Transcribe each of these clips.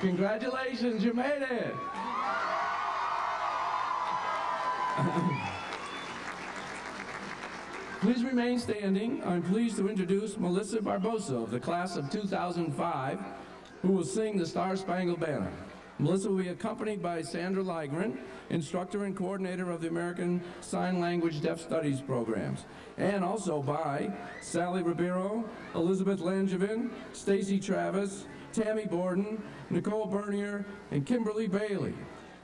Congratulations, you made it. Please remain standing. I'm pleased to introduce Melissa Barbosa of the class of 2005, who will sing the Star Spangled Banner. Melissa will be accompanied by Sandra Ligren, instructor and coordinator of the American Sign Language Deaf Studies programs, and also by Sally Ribeiro, Elizabeth Langevin, Stacy Travis, Tammy Borden, Nicole Bernier, and Kimberly Bailey,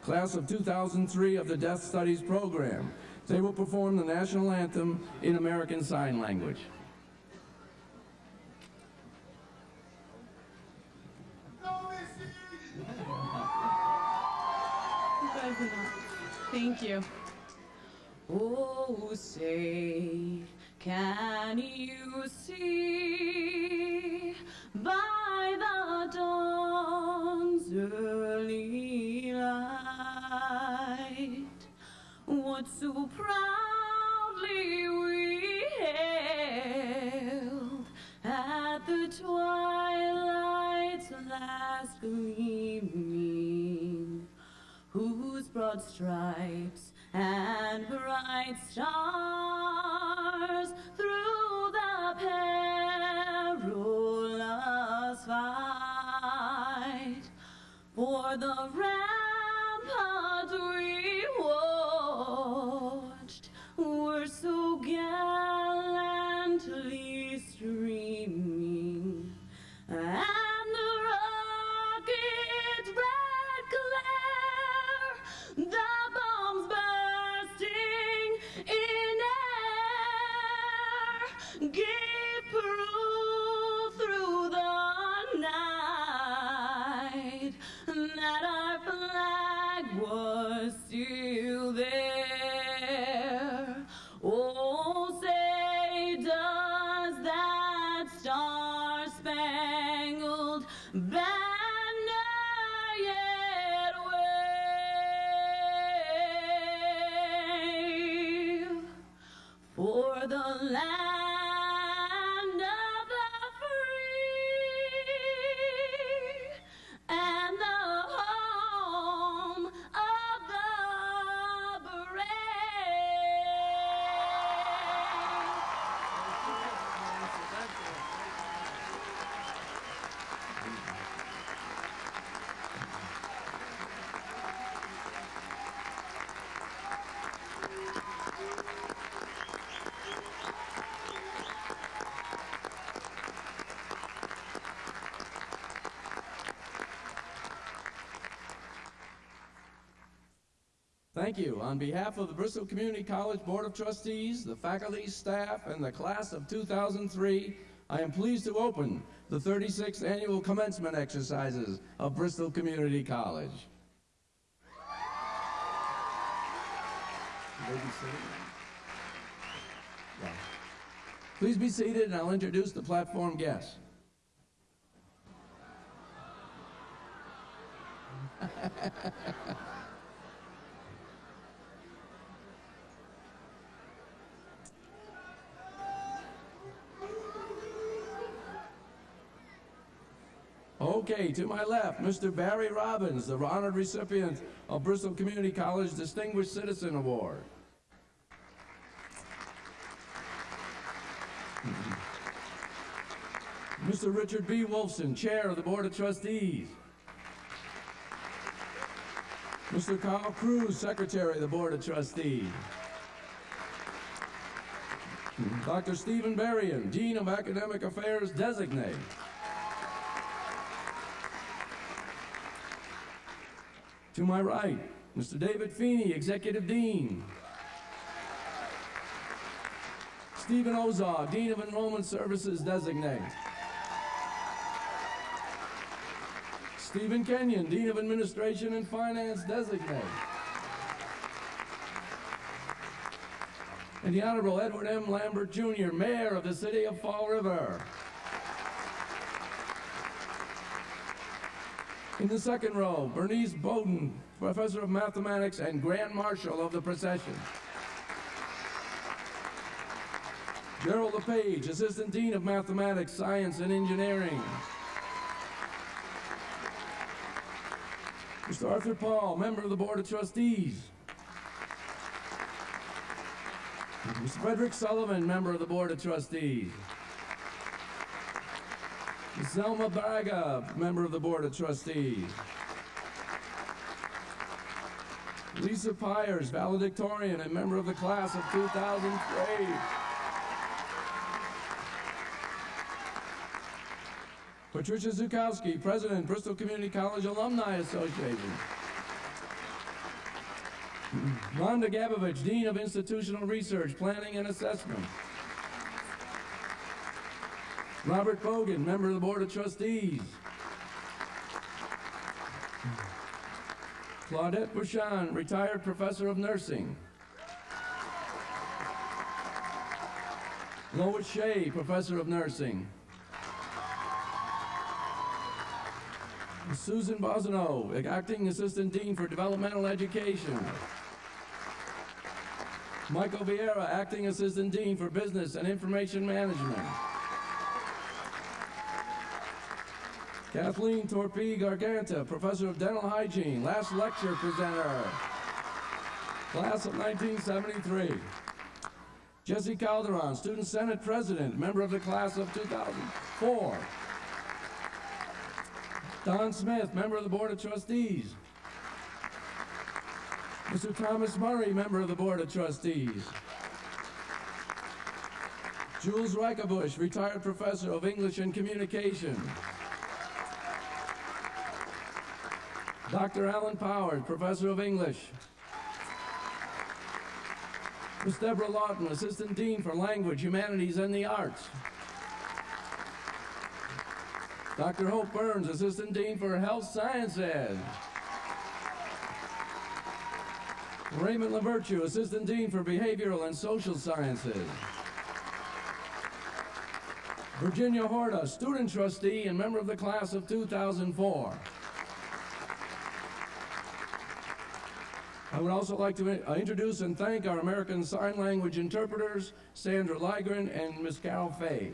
class of 2003 of the Deaf Studies program. They will perform the national anthem in American Sign Language. Thank you. Oh, say, can you see by the dawn's early light what so proudly we hailed at the twilight's last gleaming? whose broad stripes and bright stars through for the rampart Thank you. On behalf of the Bristol Community College Board of Trustees, the faculty, staff, and the class of 2003, I am pleased to open the 36th annual commencement exercises of Bristol Community College. Please be seated and I'll introduce the platform guests. Okay, to my left, Mr. Barry Robbins, the honored recipient of Bristol Community College Distinguished Citizen Award. Mr. Richard B. Wolfson, Chair of the Board of Trustees. Mr. Carl Cruz, Secretary of the Board of Trustees. Dr. Stephen Berrien, Dean of Academic Affairs Designate. To my right, Mr. David Feeney, Executive Dean. Stephen Ozar, Dean of Enrollment Services Designate. Stephen Kenyon, Dean of Administration and Finance Designate. And the Honorable Edward M. Lambert Jr., Mayor of the City of Fall River. In the second row, Bernice Bowden, Professor of Mathematics and Grand Marshal of the procession. Gerald LePage, Assistant Dean of Mathematics, Science, and Engineering. Mr. Arthur Paul, member of the Board of Trustees. Mr. Frederick Sullivan, member of the Board of Trustees. Selma Braga, member of the Board of Trustees. Lisa Pyers, valedictorian and member of the class of 2003. Patricia Zukowski, President, Bristol Community College Alumni Association. Rhonda Gabovich, Dean of Institutional Research, Planning and Assessment. Robert Bogan, member of the Board of Trustees. Claudette Bouchon, retired professor of nursing. Lois Shea, professor of nursing. Susan Bosino, acting assistant dean for developmental education. Michael Vieira, acting assistant dean for business and information management. Kathleen Torpy Garganta, professor of dental hygiene, last lecture presenter. Class of 1973. Jesse Calderon, student senate president, member of the class of 2004. Don Smith, member of the board of trustees. Mr. Thomas Murray, member of the board of trustees. Jules Reikabush, retired professor of English and Communication. Dr. Alan Powers, professor of English. Ms. Deborah Lawton, assistant dean for language, humanities, and the arts. Dr. Hope Burns, assistant dean for health sciences. Raymond LaVirtue, assistant dean for behavioral and social sciences. Virginia Horta, student trustee and member of the class of 2004. I would also like to uh, introduce and thank our American Sign Language interpreters, Sandra Ligren and Ms. Carol Fay.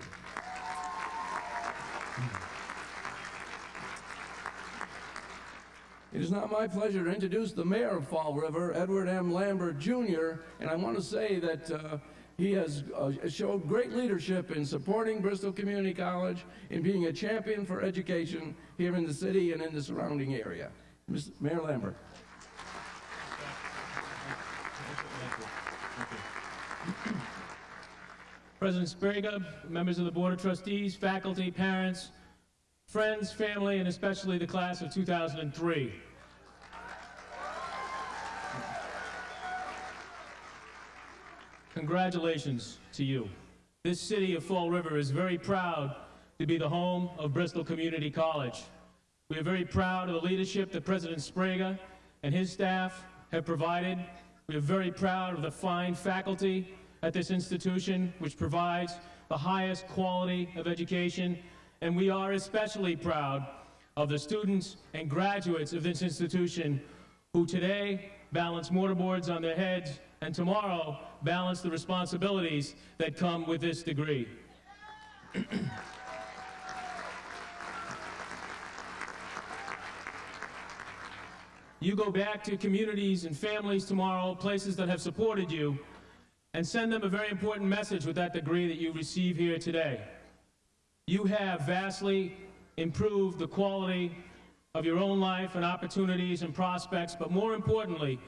It is now my pleasure to introduce the mayor of Fall River, Edward M. Lambert Jr., and I want to say that uh, he has uh, showed great leadership in supporting Bristol Community College, in being a champion for education here in the city and in the surrounding area. Mr. Mayor Lambert. President Sbrega, members of the Board of Trustees, faculty, parents, friends, family, and especially the class of 2003. Congratulations to you. This city of Fall River is very proud to be the home of Bristol Community College. We are very proud of the leadership that President Sbrega and his staff have provided. We are very proud of the fine faculty at this institution, which provides the highest quality of education. And we are especially proud of the students and graduates of this institution who today balance mortarboards on their heads and tomorrow balance the responsibilities that come with this degree. you go back to communities and families tomorrow, places that have supported you, and send them a very important message with that degree that you receive here today. You have vastly improved the quality of your own life and opportunities and prospects, but more importantly,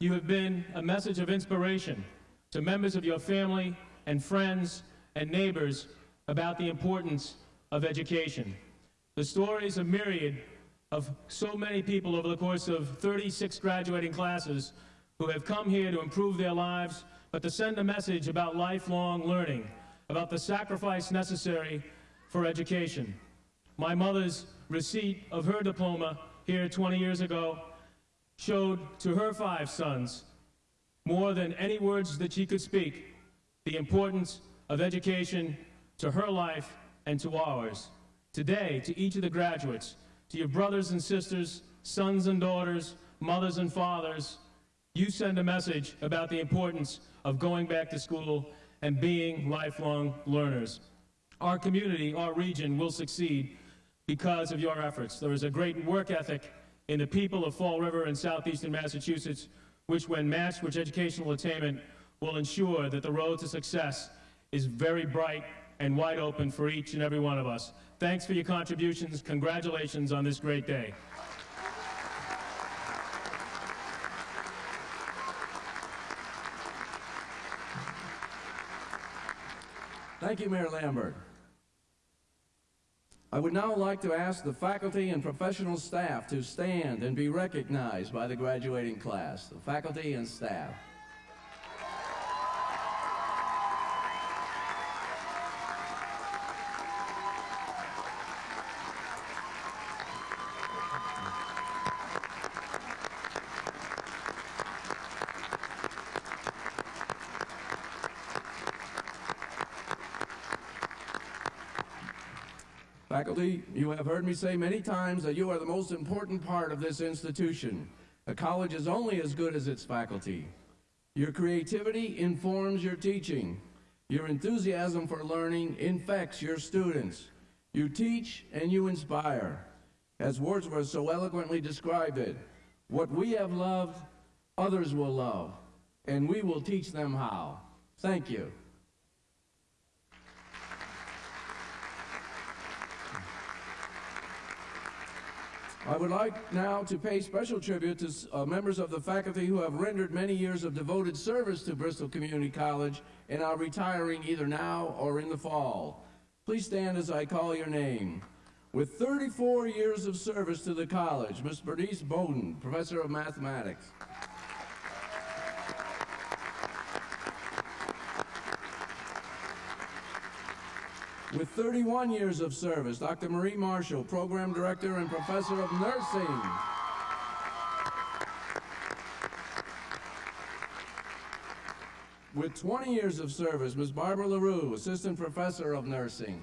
you have been a message of inspiration to members of your family and friends and neighbors about the importance of education. The stories of myriad of so many people over the course of 36 graduating classes who have come here to improve their lives, but to send a message about lifelong learning, about the sacrifice necessary for education. My mother's receipt of her diploma here 20 years ago showed to her five sons, more than any words that she could speak, the importance of education to her life and to ours. Today, to each of the graduates, to your brothers and sisters, sons and daughters, mothers and fathers, you send a message about the importance of going back to school and being lifelong learners. Our community, our region will succeed because of your efforts. There is a great work ethic in the people of Fall River and southeastern Massachusetts, which, when matched with educational attainment, will ensure that the road to success is very bright and wide open for each and every one of us. Thanks for your contributions. Congratulations on this great day. Thank you, Mayor Lambert. I would now like to ask the faculty and professional staff to stand and be recognized by the graduating class, the faculty and staff. Faculty, you have heard me say many times that you are the most important part of this institution. A college is only as good as its faculty. Your creativity informs your teaching. Your enthusiasm for learning infects your students. You teach and you inspire. As Wordsworth so eloquently described it, what we have loved, others will love, and we will teach them how. Thank you. I would like now to pay special tribute to uh, members of the faculty who have rendered many years of devoted service to Bristol Community College and are retiring either now or in the fall. Please stand as I call your name. With 34 years of service to the college, Ms. Bernice Bowden, Professor of Mathematics. With 31 years of service, Dr. Marie Marshall, Program Director and Professor of Nursing. With 20 years of service, Ms. Barbara LaRue, Assistant Professor of Nursing.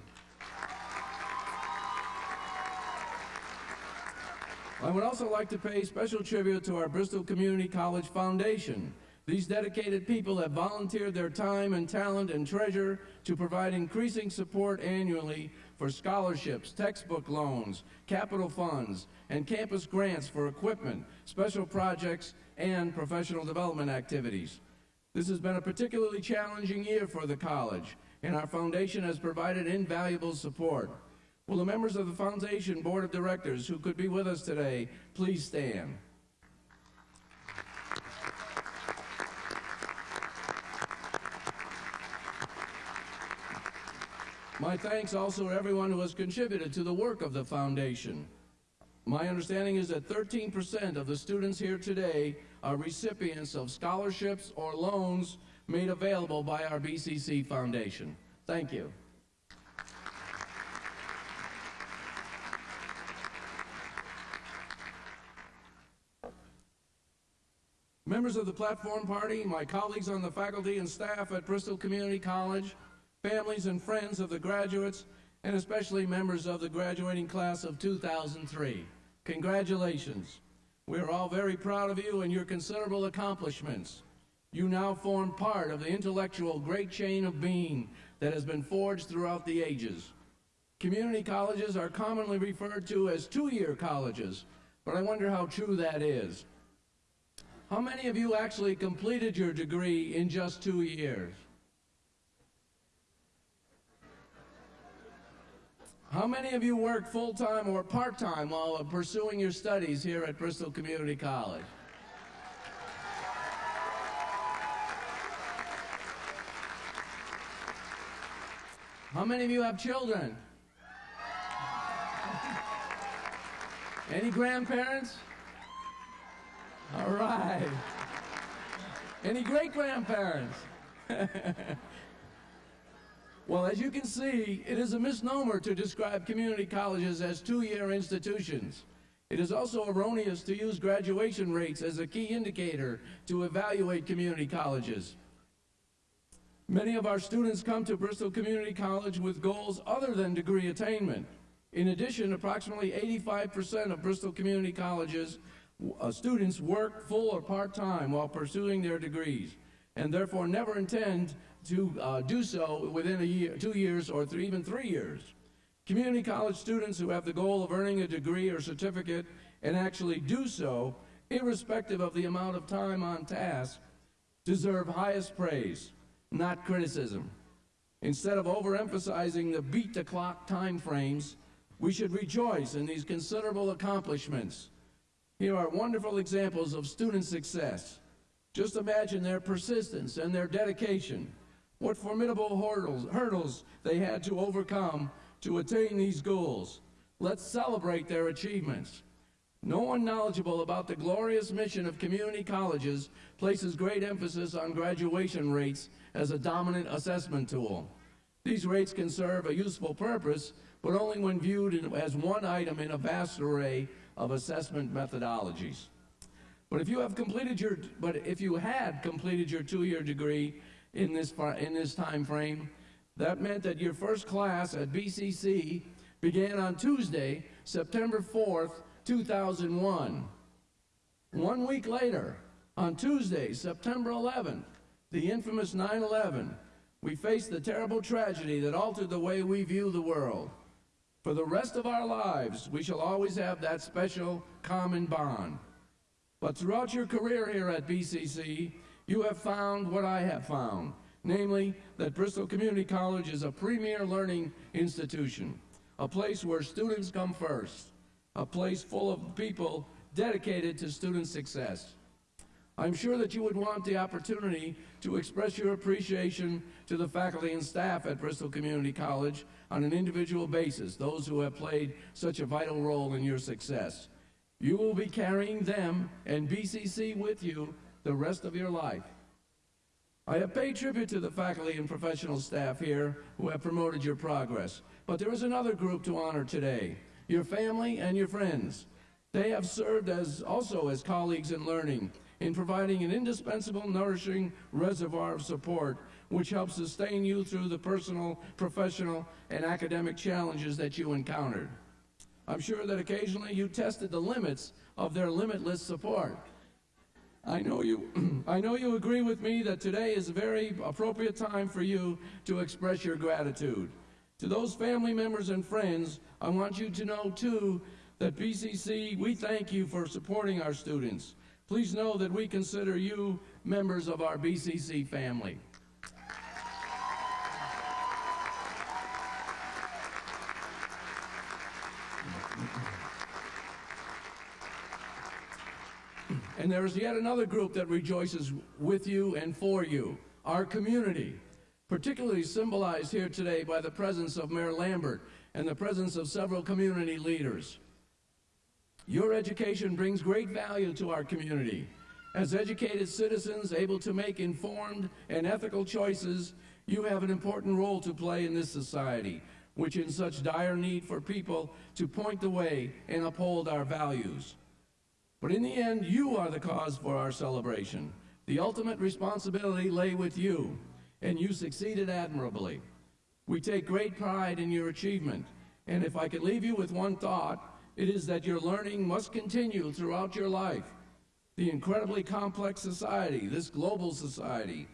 I would also like to pay special tribute to our Bristol Community College Foundation. These dedicated people have volunteered their time and talent and treasure to provide increasing support annually for scholarships, textbook loans, capital funds, and campus grants for equipment, special projects, and professional development activities. This has been a particularly challenging year for the college, and our foundation has provided invaluable support. Will the members of the Foundation Board of Directors who could be with us today please stand? My thanks also to everyone who has contributed to the work of the Foundation. My understanding is that 13% of the students here today are recipients of scholarships or loans made available by our BCC Foundation. Thank you. Members of the Platform Party, my colleagues on the faculty and staff at Bristol Community College, families and friends of the graduates, and especially members of the graduating class of 2003. Congratulations. We are all very proud of you and your considerable accomplishments. You now form part of the intellectual great chain of being that has been forged throughout the ages. Community colleges are commonly referred to as two-year colleges, but I wonder how true that is. How many of you actually completed your degree in just two years? How many of you work full-time or part-time while pursuing your studies here at Bristol Community College? How many of you have children? Any grandparents? All right. Any great-grandparents? Well, as you can see, it is a misnomer to describe community colleges as two-year institutions. It is also erroneous to use graduation rates as a key indicator to evaluate community colleges. Many of our students come to Bristol Community College with goals other than degree attainment. In addition, approximately 85% of Bristol Community Colleges uh, students work full or part-time while pursuing their degrees and therefore never intend to uh, do so within a year, two years or three, even three years. Community college students who have the goal of earning a degree or certificate and actually do so, irrespective of the amount of time on task, deserve highest praise, not criticism. Instead of overemphasizing the beat the clock time frames, we should rejoice in these considerable accomplishments. Here are wonderful examples of student success. Just imagine their persistence and their dedication. What formidable hurdles, hurdles they had to overcome to attain these goals. Let's celebrate their achievements. No one knowledgeable about the glorious mission of community colleges places great emphasis on graduation rates as a dominant assessment tool. These rates can serve a useful purpose, but only when viewed as one item in a vast array of assessment methodologies. But if you have completed your, but if you had completed your two-year degree in this in this time frame, that meant that your first class at BCC began on Tuesday, September 4th, 2001. One week later, on Tuesday, September 11th, the infamous 9 11, we faced the terrible tragedy that altered the way we view the world. For the rest of our lives, we shall always have that special common bond. But throughout your career here at BCC, you have found what I have found, namely that Bristol Community College is a premier learning institution, a place where students come first, a place full of people dedicated to student success. I'm sure that you would want the opportunity to express your appreciation to the faculty and staff at Bristol Community College on an individual basis, those who have played such a vital role in your success. You will be carrying them and BCC with you the rest of your life. I have paid tribute to the faculty and professional staff here who have promoted your progress, but there is another group to honor today, your family and your friends. They have served as also as colleagues in learning, in providing an indispensable, nourishing reservoir of support which helps sustain you through the personal, professional, and academic challenges that you encountered. I'm sure that occasionally you tested the limits of their limitless support. I know you I know you agree with me that today is a very appropriate time for you to express your gratitude. To those family members and friends, I want you to know too that BCC, we thank you for supporting our students. Please know that we consider you members of our BCC family. And there is yet another group that rejoices with you and for you, our community, particularly symbolized here today by the presence of Mayor Lambert and the presence of several community leaders. Your education brings great value to our community. As educated citizens able to make informed and ethical choices, you have an important role to play in this society, which in such dire need for people to point the way and uphold our values. But in the end, you are the cause for our celebration. The ultimate responsibility lay with you, and you succeeded admirably. We take great pride in your achievement, and if I could leave you with one thought, it is that your learning must continue throughout your life. The incredibly complex society, this global society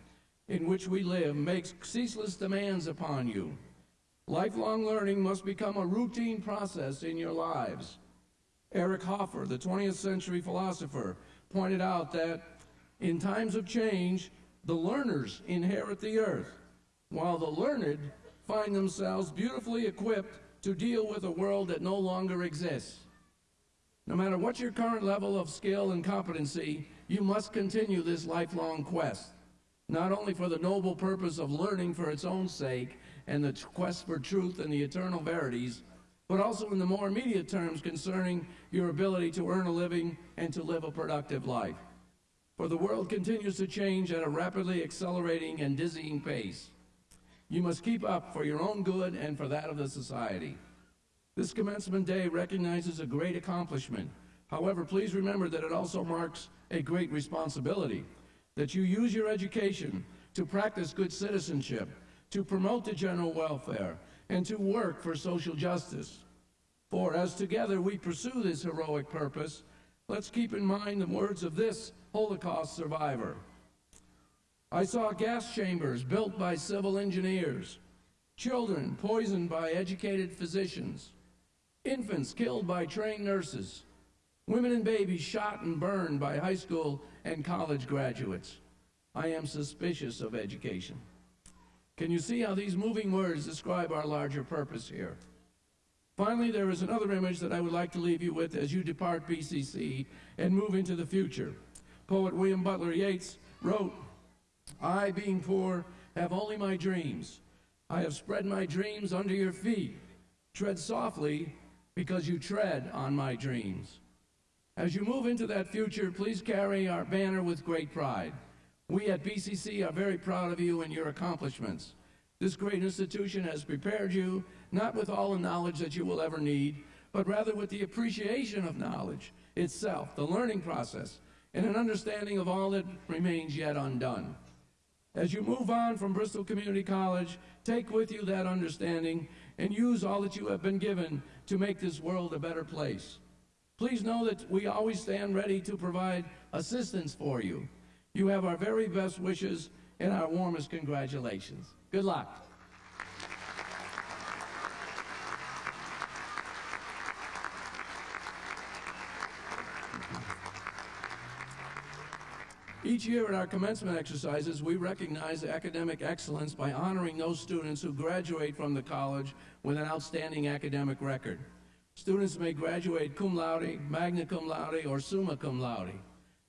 in which we live, makes ceaseless demands upon you. Lifelong learning must become a routine process in your lives. Eric Hoffer, the 20th century philosopher, pointed out that in times of change, the learners inherit the earth, while the learned find themselves beautifully equipped to deal with a world that no longer exists. No matter what your current level of skill and competency, you must continue this lifelong quest, not only for the noble purpose of learning for its own sake and the quest for truth and the eternal verities, but also in the more immediate terms concerning your ability to earn a living and to live a productive life. For the world continues to change at a rapidly accelerating and dizzying pace. You must keep up for your own good and for that of the society. This commencement day recognizes a great accomplishment. However, please remember that it also marks a great responsibility, that you use your education to practice good citizenship, to promote the general welfare, and to work for social justice. For as together we pursue this heroic purpose, let's keep in mind the words of this Holocaust survivor. I saw gas chambers built by civil engineers, children poisoned by educated physicians, infants killed by trained nurses, women and babies shot and burned by high school and college graduates. I am suspicious of education. Can you see how these moving words describe our larger purpose here? Finally, there is another image that I would like to leave you with as you depart BCC and move into the future. Poet William Butler Yeats wrote, I, being poor, have only my dreams. I have spread my dreams under your feet. Tread softly, because you tread on my dreams. As you move into that future, please carry our banner with great pride. We at BCC are very proud of you and your accomplishments. This great institution has prepared you not with all the knowledge that you will ever need, but rather with the appreciation of knowledge itself, the learning process, and an understanding of all that remains yet undone. As you move on from Bristol Community College, take with you that understanding and use all that you have been given to make this world a better place. Please know that we always stand ready to provide assistance for you. You have our very best wishes and our warmest congratulations. Good luck. Each year at our commencement exercises, we recognize academic excellence by honoring those students who graduate from the college with an outstanding academic record. Students may graduate cum laude, magna cum laude, or summa cum laude.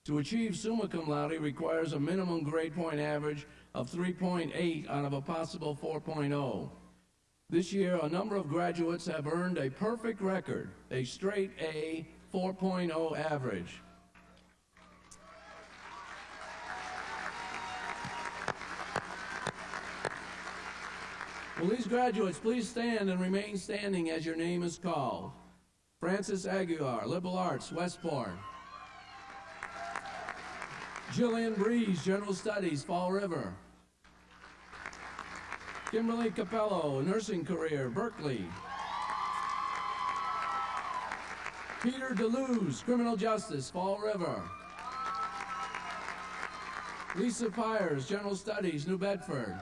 To achieve summa cum laude requires a minimum grade point average of 3.8 out of a possible 4.0. This year, a number of graduates have earned a perfect record, a straight A 4.0 average. Will these graduates please stand and remain standing as your name is called? Francis Aguilar, Liberal Arts, Westbourne. Jillian Breeze, General Studies, Fall River. Kimberly Capello, nursing career, Berkley. Peter DeLuz, criminal justice, Fall River. Lisa Pyers, general studies, New Bedford.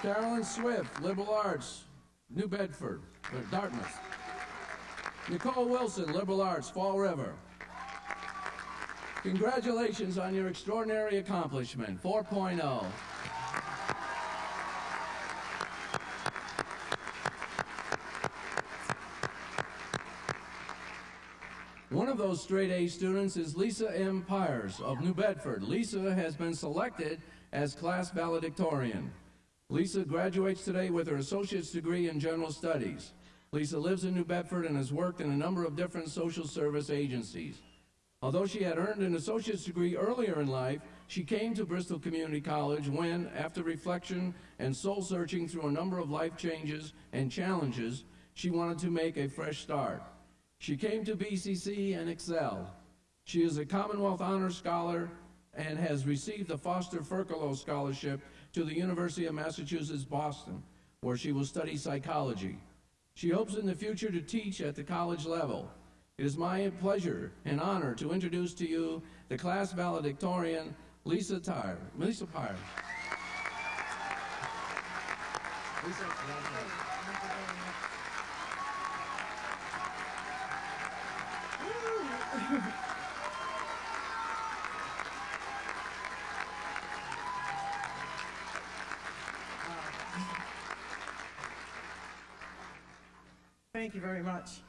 Carolyn Swift, liberal arts, New Bedford, or Dartmouth. Nicole Wilson, liberal arts, Fall River. Congratulations on your extraordinary accomplishment, oh. 4.0. One of those straight A students is Lisa M. Pyers of New Bedford. Lisa has been selected as class valedictorian. Lisa graduates today with her associate's degree in general studies. Lisa lives in New Bedford and has worked in a number of different social service agencies. Although she had earned an associate's degree earlier in life, she came to Bristol Community College when, after reflection and soul searching through a number of life changes and challenges, she wanted to make a fresh start. She came to BCC and excelled. She is a Commonwealth Honor Scholar and has received the Foster Furcolo Scholarship to the University of Massachusetts Boston, where she will study psychology. She hopes in the future to teach at the college level. It is my pleasure and honor to introduce to you the class valedictorian, Lisa Tyre. Lisa Pyre. Lisa, Thank you very much.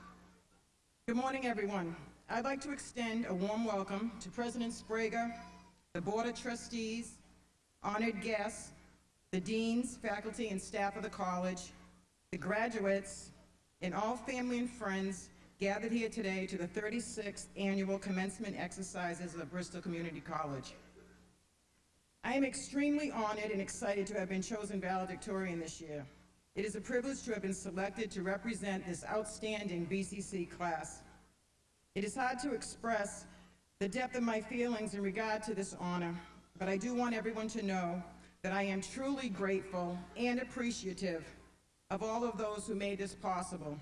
Good morning, everyone. I'd like to extend a warm welcome to President Sbrega, the Board of Trustees, honored guests, the deans, faculty, and staff of the college, the graduates, and all family and friends gathered here today to the 36th annual commencement exercises of Bristol Community College. I am extremely honored and excited to have been chosen valedictorian this year. It is a privilege to have been selected to represent this outstanding BCC class. It is hard to express the depth of my feelings in regard to this honor, but I do want everyone to know that I am truly grateful and appreciative of all of those who made this possible.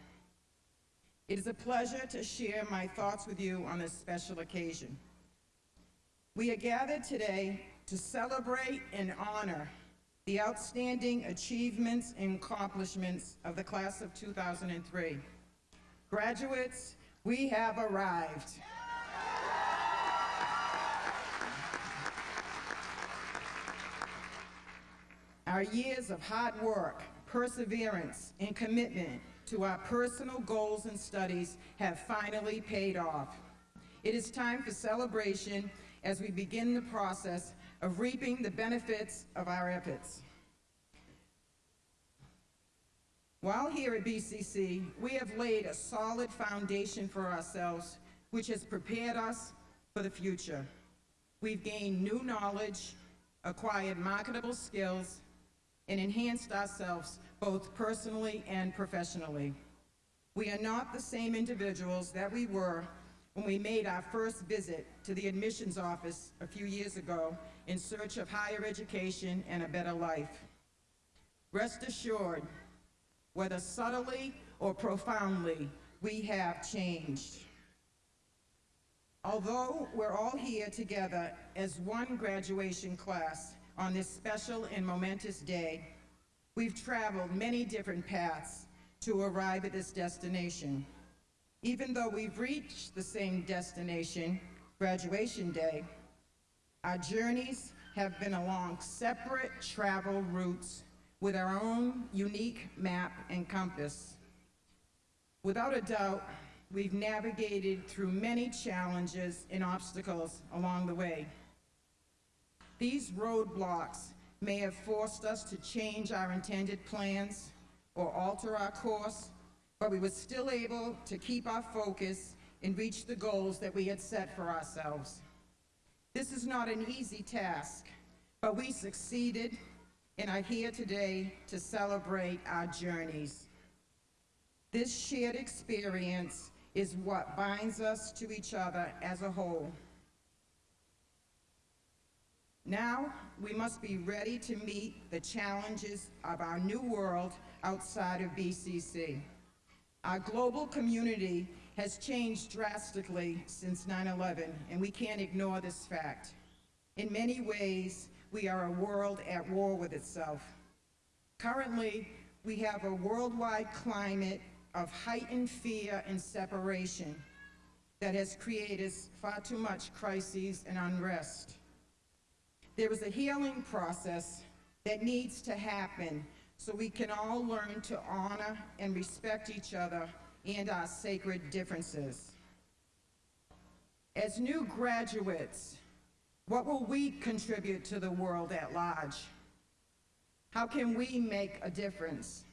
It is a pleasure to share my thoughts with you on this special occasion. We are gathered today to celebrate and honor the outstanding achievements and accomplishments of the class of 2003. Graduates, We have arrived. Our years of hard work, perseverance, and commitment to our personal goals and studies have finally paid off. It is time for celebration as we begin the process of reaping the benefits of our efforts. While here at BCC, we have laid a solid foundation for ourselves, which has prepared us for the future. We've gained new knowledge, acquired marketable skills, and enhanced ourselves both personally and professionally. We are not the same individuals that we were when we made our first visit to the admissions office a few years ago in search of higher education and a better life. Rest assured, whether subtly or profoundly, we have changed. Although we're all here together as one graduation class on this special and momentous day, we've traveled many different paths to arrive at this destination. Even though we've reached the same destination, graduation day, our journeys have been along separate travel routes with our own unique map and compass. Without a doubt, we've navigated through many challenges and obstacles along the way. These roadblocks may have forced us to change our intended plans or alter our course, but we were still able to keep our focus and reach the goals that we had set for ourselves. This is not an easy task, but we succeeded and are here today to celebrate our journeys. This shared experience is what binds us to each other as a whole. Now, we must be ready to meet the challenges of our new world outside of BCC. Our global community has changed drastically since 9-11, and we can't ignore this fact. In many ways, we are a world at war with itself. Currently, we have a worldwide climate of heightened fear and separation that has created far too much crises and unrest. There is a healing process that needs to happen so we can all learn to honor and respect each other and our sacred differences. As new graduates, what will we contribute to the world at large? How can we make a difference?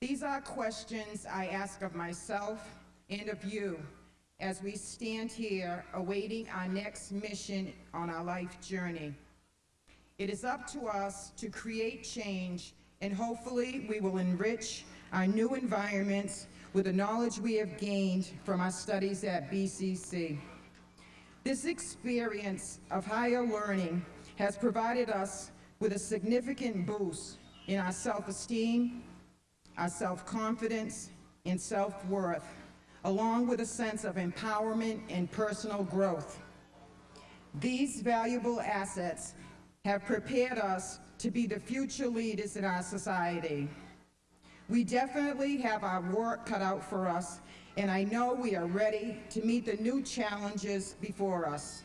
These are questions I ask of myself and of you as we stand here awaiting our next mission on our life journey. It is up to us to create change, and hopefully we will enrich our new environments with the knowledge we have gained from our studies at BCC. This experience of higher learning has provided us with a significant boost in our self-esteem, our self-confidence, and self-worth, along with a sense of empowerment and personal growth. These valuable assets have prepared us to be the future leaders in our society. We definitely have our work cut out for us, and I know we are ready to meet the new challenges before us.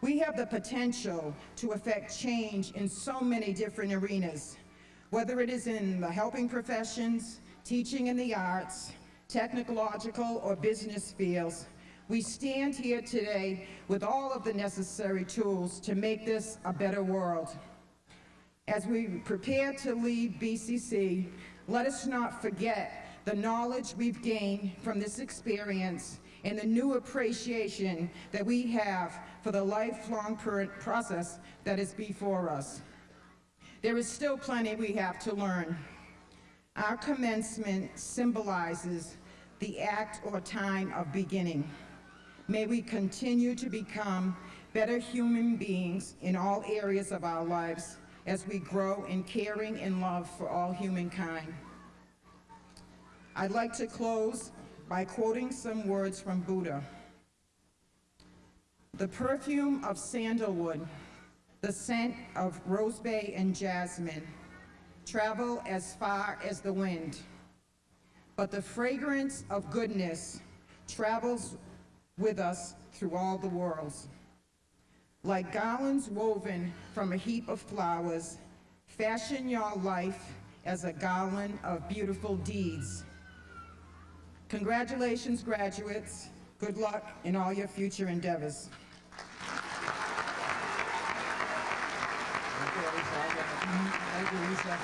We have the potential to affect change in so many different arenas, whether it is in the helping professions, teaching in the arts, technological or business fields. We stand here today with all of the necessary tools to make this a better world. As we prepare to leave BCC, let us not forget the knowledge we've gained from this experience and the new appreciation that we have for the lifelong process that is before us. There is still plenty we have to learn. Our commencement symbolizes the act or time of beginning. May we continue to become better human beings in all areas of our lives as we grow in caring and love for all humankind. I'd like to close by quoting some words from Buddha. The perfume of sandalwood, the scent of rosebay and jasmine travel as far as the wind. but the fragrance of goodness travels with us through all the worlds. Like garlands woven from a heap of flowers, fashion your life as a garland of beautiful deeds. Congratulations, graduates. Good luck in all your future endeavors. Thank you, Lisa.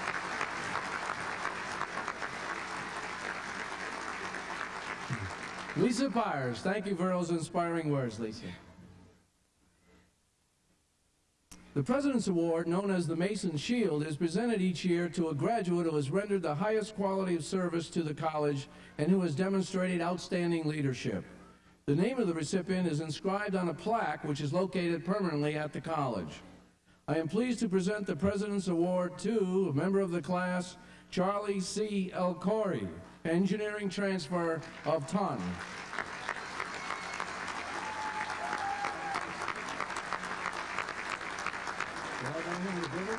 Lisa Byers, thank you for those inspiring words, Lisa. The President's Award, known as the Mason Shield, is presented each year to a graduate who has rendered the highest quality of service to the college and who has demonstrated outstanding leadership. The name of the recipient is inscribed on a plaque which is located permanently at the college. I am pleased to present the President's Award to a member of the class, Charlie C. Elcori, engineering transfer of Taunton.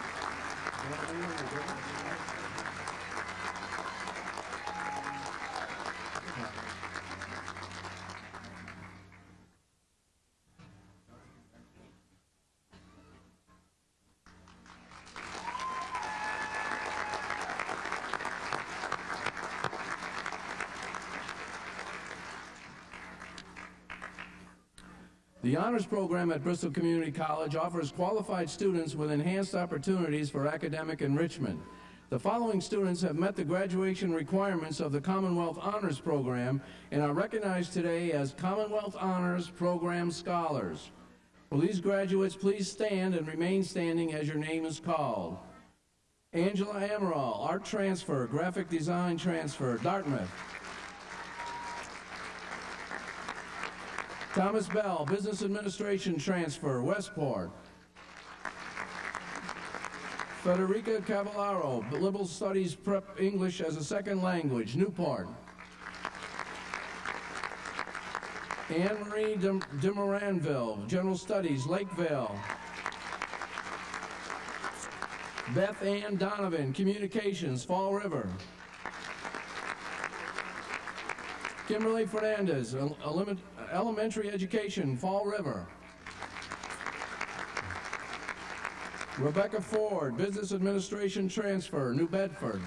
The honors program at Bristol Community College offers qualified students with enhanced opportunities for academic enrichment. The following students have met the graduation requirements of the Commonwealth Honors Program and are recognized today as Commonwealth Honors Program Scholars. Will these graduates please stand and remain standing as your name is called? Angela Amaral, Art Transfer, Graphic Design Transfer, Dartmouth. Thomas Bell, Business Administration Transfer, Westport. Federica Cavallaro, Liberal Studies Prep English as a Second Language, Newport. Anne Marie de, General Studies, Lakeville. Beth Ann Donovan, Communications, Fall River. Kimberly Fernandez, El- Element- Elementary Education, Fall River. Rebecca Ford, Business Administration Transfer, New Bedford.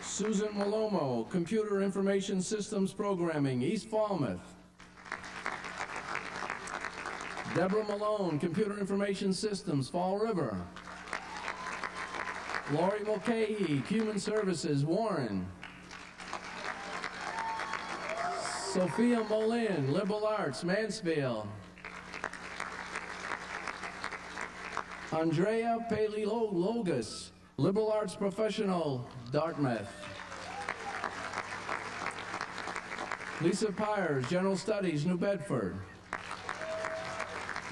Susan Malomo, Computer Information Systems Programming, East Falmouth. Deborah Malone, Computer Information Systems, Fall River. Lori Mulcahy, Human Services, Warren. Sophia Molin, Liberal Arts, Mansfield. Andrea Paleologos, Liberal Arts Professional, Dartmouth. Lisa Pyers, General Studies, New Bedford.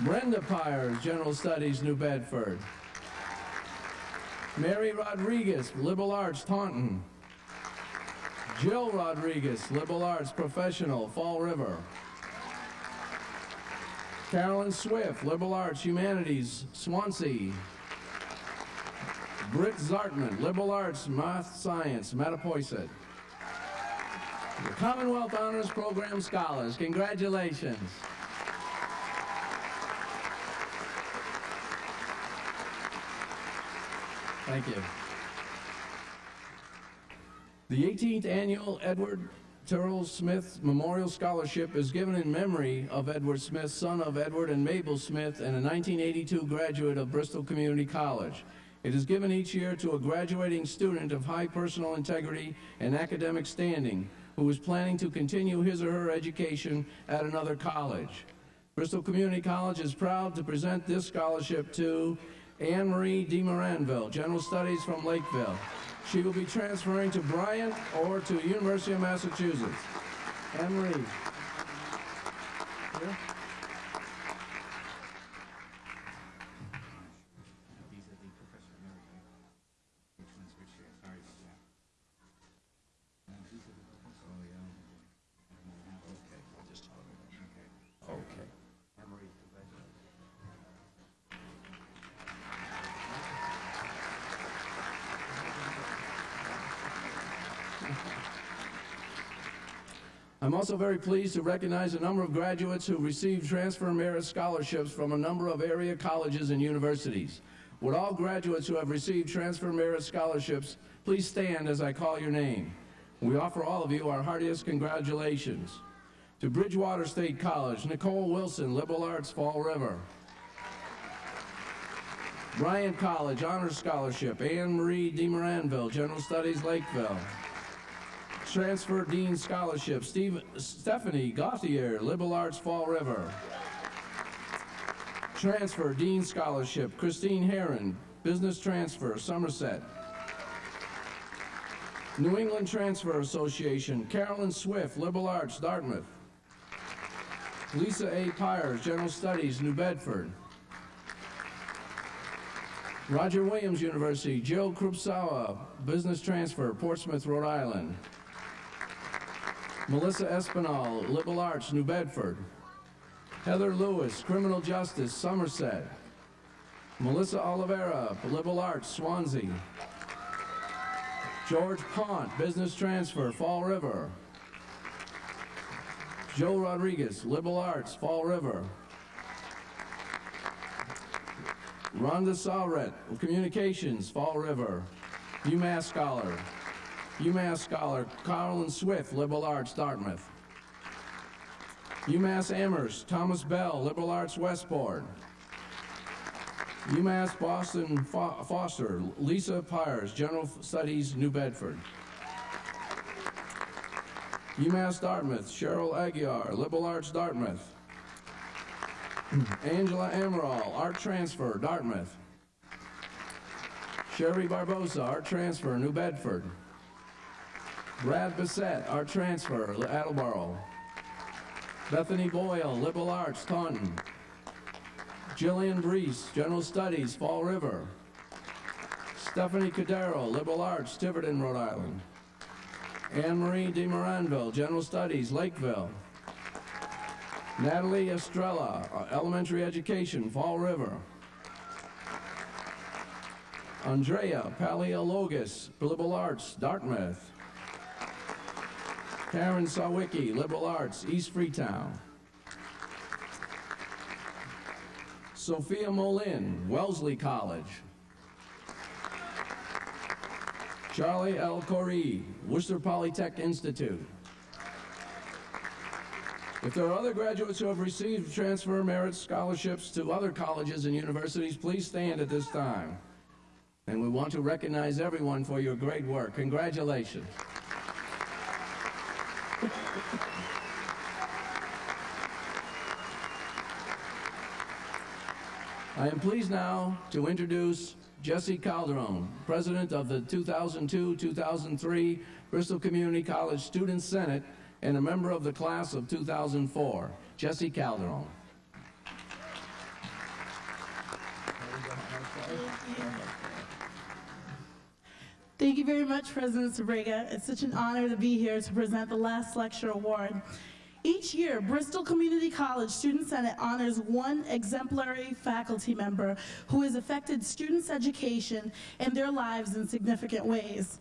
Brenda Pyers, General Studies, New Bedford. Mary Rodriguez, Liberal Arts, Taunton. Jill Rodriguez, Liberal Arts Professional, Fall River. Carolyn Swift, Liberal Arts Humanities, Swansea. Britt Zartman, Liberal Arts Math Science, Mattapoisett. The Commonwealth Honors Program Scholars, congratulations. Thank you. The 18th annual Edward Terrell Smith Memorial Scholarship is given in memory of Edward Smith, son of Edward and Mabel Smith, and a 1982 graduate of Bristol Community College. It is given each year to a graduating student of high personal integrity and academic standing who is planning to continue his or her education at another college. Bristol Community College is proud to present this scholarship to Anne Marie de Moranville, General Studies from Lakeville. She will be transferring to Bryant or to University of Massachusetts. Here. Also very pleased to recognize a number of graduates who received transfer merit scholarships from a number of area colleges and universities. Would all graduates who have received transfer merit scholarships please stand as I call your name? We offer all of you our heartiest congratulations. To Bridgewater State College, Nicole Wilson, Liberal Arts, Fall River. Bryant College, Honors Scholarship, Anne Marie DeMoranville, General Studies, Lakeville. Transfer Dean Scholarship, Steve, Stephanie Gauthier, Liberal Arts, Fall River. Transfer Dean Scholarship, Christine Heron, Business Transfer, Somerset. New England Transfer Association, Carolyn Swift, Liberal Arts, Dartmouth. Lisa A. Pyers, General Studies, New Bedford. Roger Williams University, Joe Krupsawa, Business Transfer, Portsmouth, Rhode Island. Melissa Espinal, Liberal Arts, New Bedford. Heather Lewis, Criminal Justice, Somerset. Melissa Oliveira, Liberal Arts, Swansea. George Pont, Business Transfer, Fall River. Joe Rodriguez, Liberal Arts, Fall River. Rhonda Salret, Communications, Fall River. UMass Scholar. UMass Scholar, Carolyn Swift, Liberal Arts, Dartmouth. UMass Amherst, Thomas Bell, Liberal Arts, Westport. UMass Boston Fo- Foster, Lisa Pyers, General Studies, New Bedford. UMass Dartmouth, Cheryl Aguiar, Liberal Arts, Dartmouth. Angela Amaral, Art Transfer, Dartmouth. Sherry Barbosa, Art Transfer, New Bedford. Brad Bissett, Art Transfer, Attleboro. Bethany Boyle, Liberal Arts, Taunton. Jillian Brees, General Studies, Fall River. Stephanie Cadero, Liberal Arts, Tiverton, Rhode Island. Anne Marie DeMoranville, General Studies, Lakeville. Natalie Estrella, uh, Elementary Education, Fall River. Andrea Paleologos, Liberal Arts, Dartmouth. Karen Sawicki, Liberal Arts, East Freetown. Sophia Molin, Wellesley College. Charlie L. Corey, Worcester Polytech Institute. If there are other graduates who have received transfer merit scholarships to other colleges and universities, please stand at this time. And we want to recognize everyone for your great work. Congratulations. I am pleased now to introduce Jesse Calderon, President of the 2002-2003 Bristol Community College Student Senate and a member of the class of 2004. Jesse Calderon. Thank you very much, President Sbrega. It's such an honor to be here to present the last lecture award. Each year, Bristol Community College Student Senate honors one exemplary faculty member who has affected students' education and their lives in significant ways.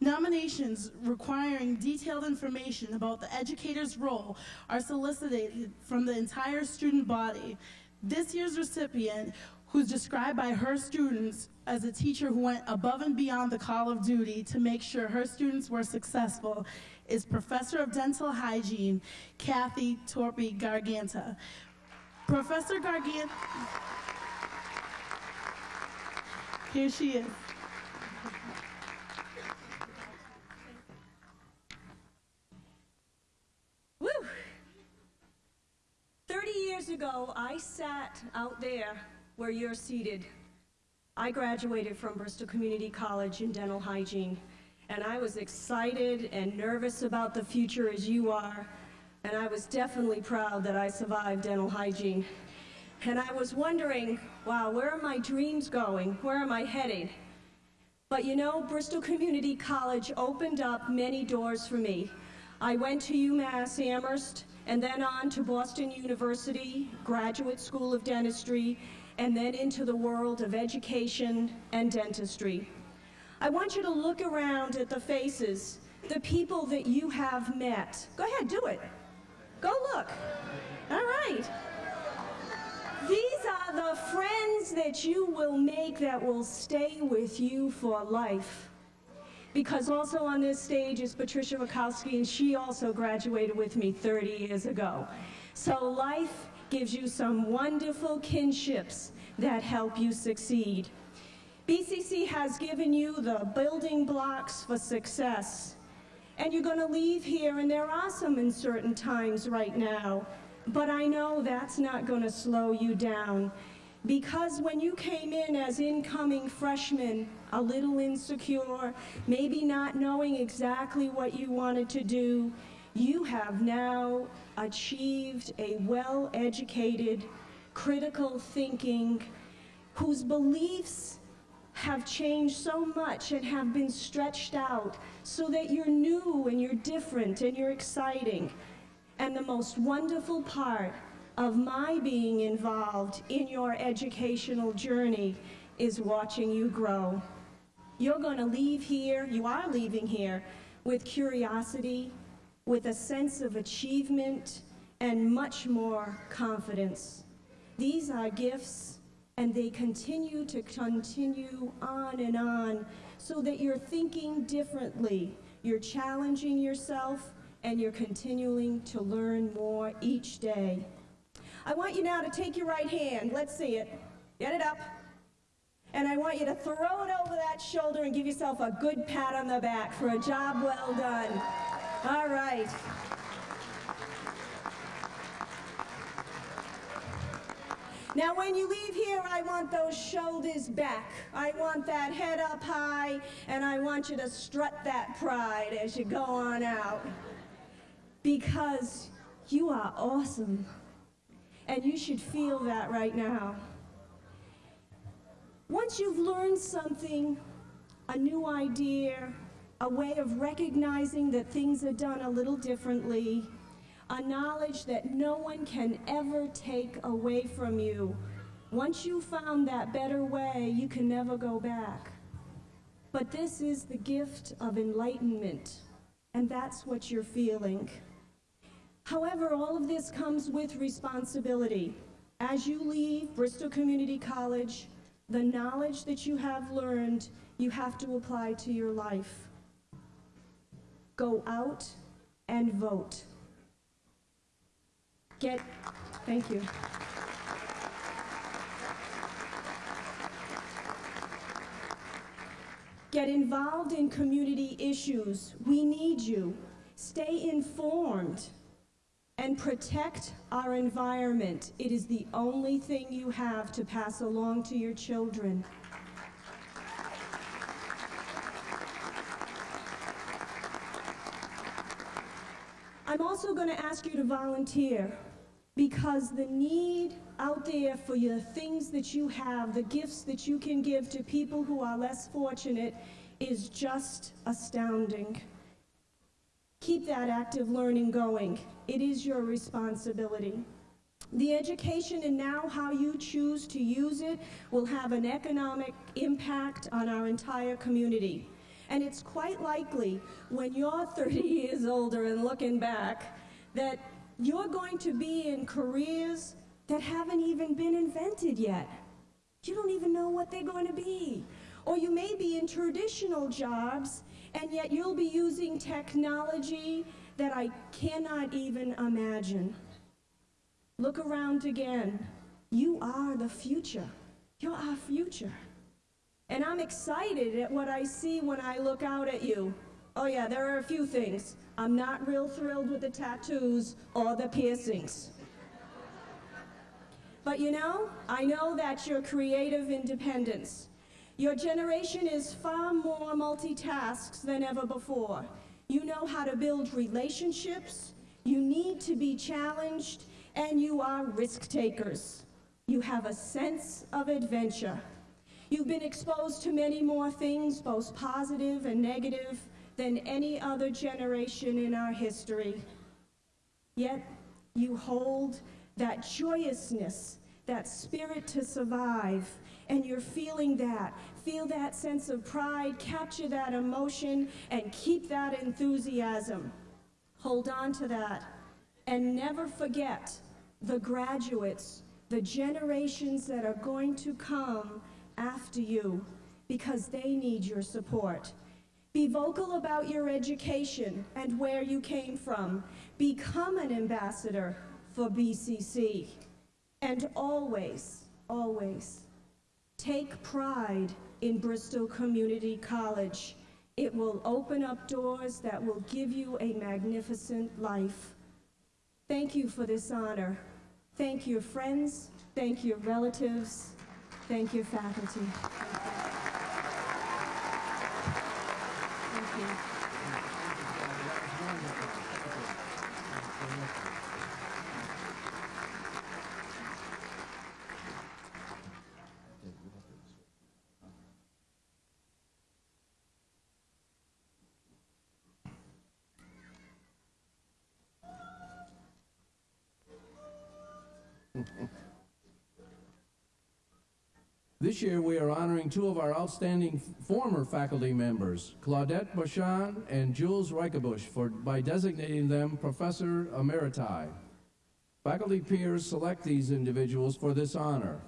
Nominations requiring detailed information about the educator's role are solicited from the entire student body. This year's recipient, who's described by her students as a teacher who went above and beyond the call of duty to make sure her students were successful, is Professor of Dental Hygiene, Kathy Torpy Garganta. Professor Garganta, here she is. Woo! 30 years ago, I sat out there where you're seated. I graduated from Bristol Community College in dental hygiene, and I was excited and nervous about the future as you are, and I was definitely proud that I survived dental hygiene. And I was wondering, wow, where are my dreams going? Where am I headed? But you know, Bristol Community College opened up many doors for me. I went to UMass Amherst and then on to Boston University, Graduate School of Dentistry, and then into the world of education and dentistry. I want you to look around at the faces the people that you have met. Go ahead, do it. Go look. All right. These are the friends that you will make that will stay with you for life. Because also on this stage is Patricia Rakowski, and she also graduated with me 30 years ago. So life gives you some wonderful kinships that help you succeed. BCC has given you the building blocks for success. And you're going to leave here, and there are some uncertain times right now, but I know that's not going to slow you down. Because when you came in as incoming freshmen, a little insecure, maybe not knowing exactly what you wanted to do, you have now achieved a well-educated, critical thinking, whose beliefs have changed so much and have been stretched out so that you're new and you're different and you're exciting. And the most wonderful part of my being involved in your educational journey is watching you grow. You're going to leave here, you are leaving here, with curiosity, with a sense of achievement, and much more confidence. These are gifts, and they continue to continue on and on so that you're thinking differently, you're challenging yourself, and you're continuing to learn more each day. I want you now to take your right hand, let's see it, get it up, and I want you to throw it over that shoulder and give yourself a good pat on the back for a job well done. All right. Now, when you leave here, I want those shoulders back. I want that head up high, and I want you to strut that pride as you go on out. Because you are awesome. And you should feel that right now. Once you've learned something, a new idea, a way of recognizing that things are done a little differently, a knowledge that no one can ever take away from you. Once you found that better way, you can never go back. But this is the gift of enlightenment, and that's what you're feeling. However, all of this comes with responsibility. As you leave Bristol Community College, the knowledge that you have learned, you have to apply to your life. Go out and vote. Get, thank you. Get involved in community issues. We need you. Stay informed and protect our environment. It is the only thing you have to pass along to your children. I'm also going to ask you to volunteer because the need out there for your things that you have, the gifts that you can give to people who are less fortunate is just astounding. Keep that active learning going. It is your responsibility. The education and now how you choose to use it will have an economic impact on our entire community. And it's quite likely when you're 30 years older and looking back that you're going to be in careers that haven't even been invented yet. You don't even know what they're going to be. Or you may be in traditional jobs and yet you'll be using technology that I cannot even imagine. Look around again. You are the future. You're our future. And I'm excited at what I see when I look out at you. Oh yeah, there are a few things. I'm not real thrilled with the tattoos or the piercings. But you know, I know that's your creative independence. Your generation is far more multitasks than ever before. You know how to build relationships, you need to be challenged, and you are risk takers. You have a sense of adventure. You've been exposed to many more things, both positive and negative, than any other generation in our history. Yet you hold that joyousness, that spirit to survive, and you're feeling that, Feel that sense of pride, capture that emotion, and keep that enthusiasm. Hold on to that. And never forget the graduates, the generations that are going to come after you, because they need your support. Be vocal about your education and where you came from. Become an ambassador for BCC. And always, always, take pride in Bristol Community College. It will open up doors that will give you a magnificent life. Thank you for this honor. Thank your friends, thank your relatives, thank you, faculty. This year, we are honoring two of our outstanding former faculty members, Claudette Bouchon and Jules Ryckebusch, for, by designating them Professor Emeriti. Faculty peers select these individuals for this honor.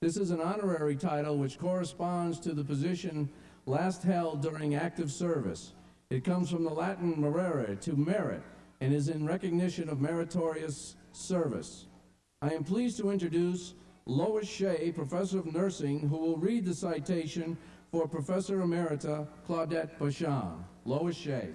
This is an honorary title which corresponds to the position last held during active service. It comes from the Latin merere, to merit, and is in recognition of meritorious service. I am pleased to introduce Lois Shea, Professor of Nursing, who will read the citation for Professor Emerita Claudette Bouchon. Lois Shea.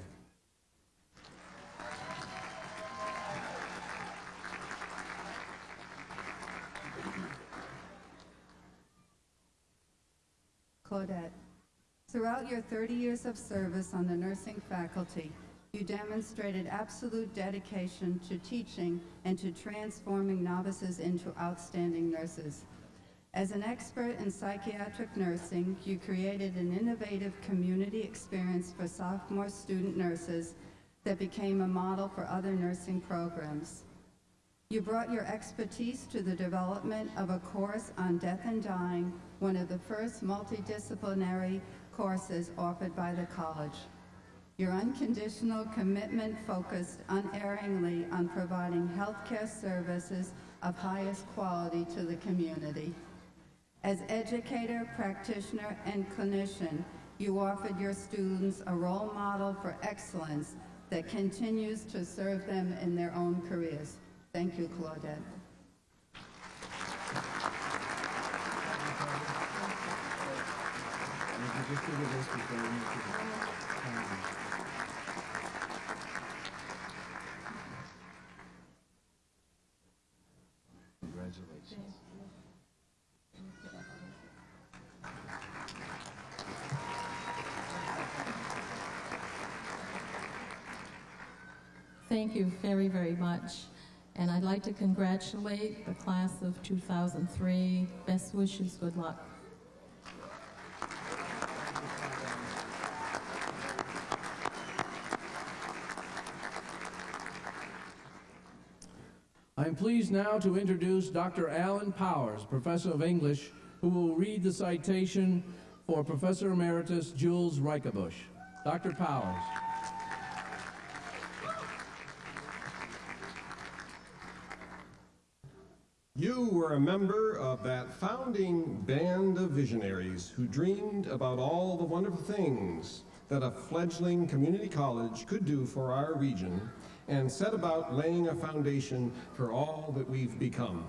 Claudette, throughout your 30 years of service on the nursing faculty, you demonstrated absolute dedication to teaching and to transforming novices into outstanding nurses. As an expert in psychiatric nursing, you created an innovative community experience for sophomore student nurses that became a model for other nursing programs. You brought your expertise to the development of a course on death and dying, one of the first multidisciplinary courses offered by the college. Your unconditional commitment focused unerringly on providing healthcare services of highest quality to the community. As educator, practitioner, and clinician, you offered your students a role model for excellence that continues to serve them in their own careers. Thank you, Claudette. Would you Thank you very, very much. And I'd like to congratulate the class of 2003. Best wishes, good luck. I am pleased now to introduce Dr. Alan Powers, Professor of English, who will read the citation for Professor Emeritus Jules Ryckebusch. Dr. Powers. A member of that founding band of visionaries who dreamed about all the wonderful things that a fledgling community college could do for our region and set about laying a foundation for all that we've become.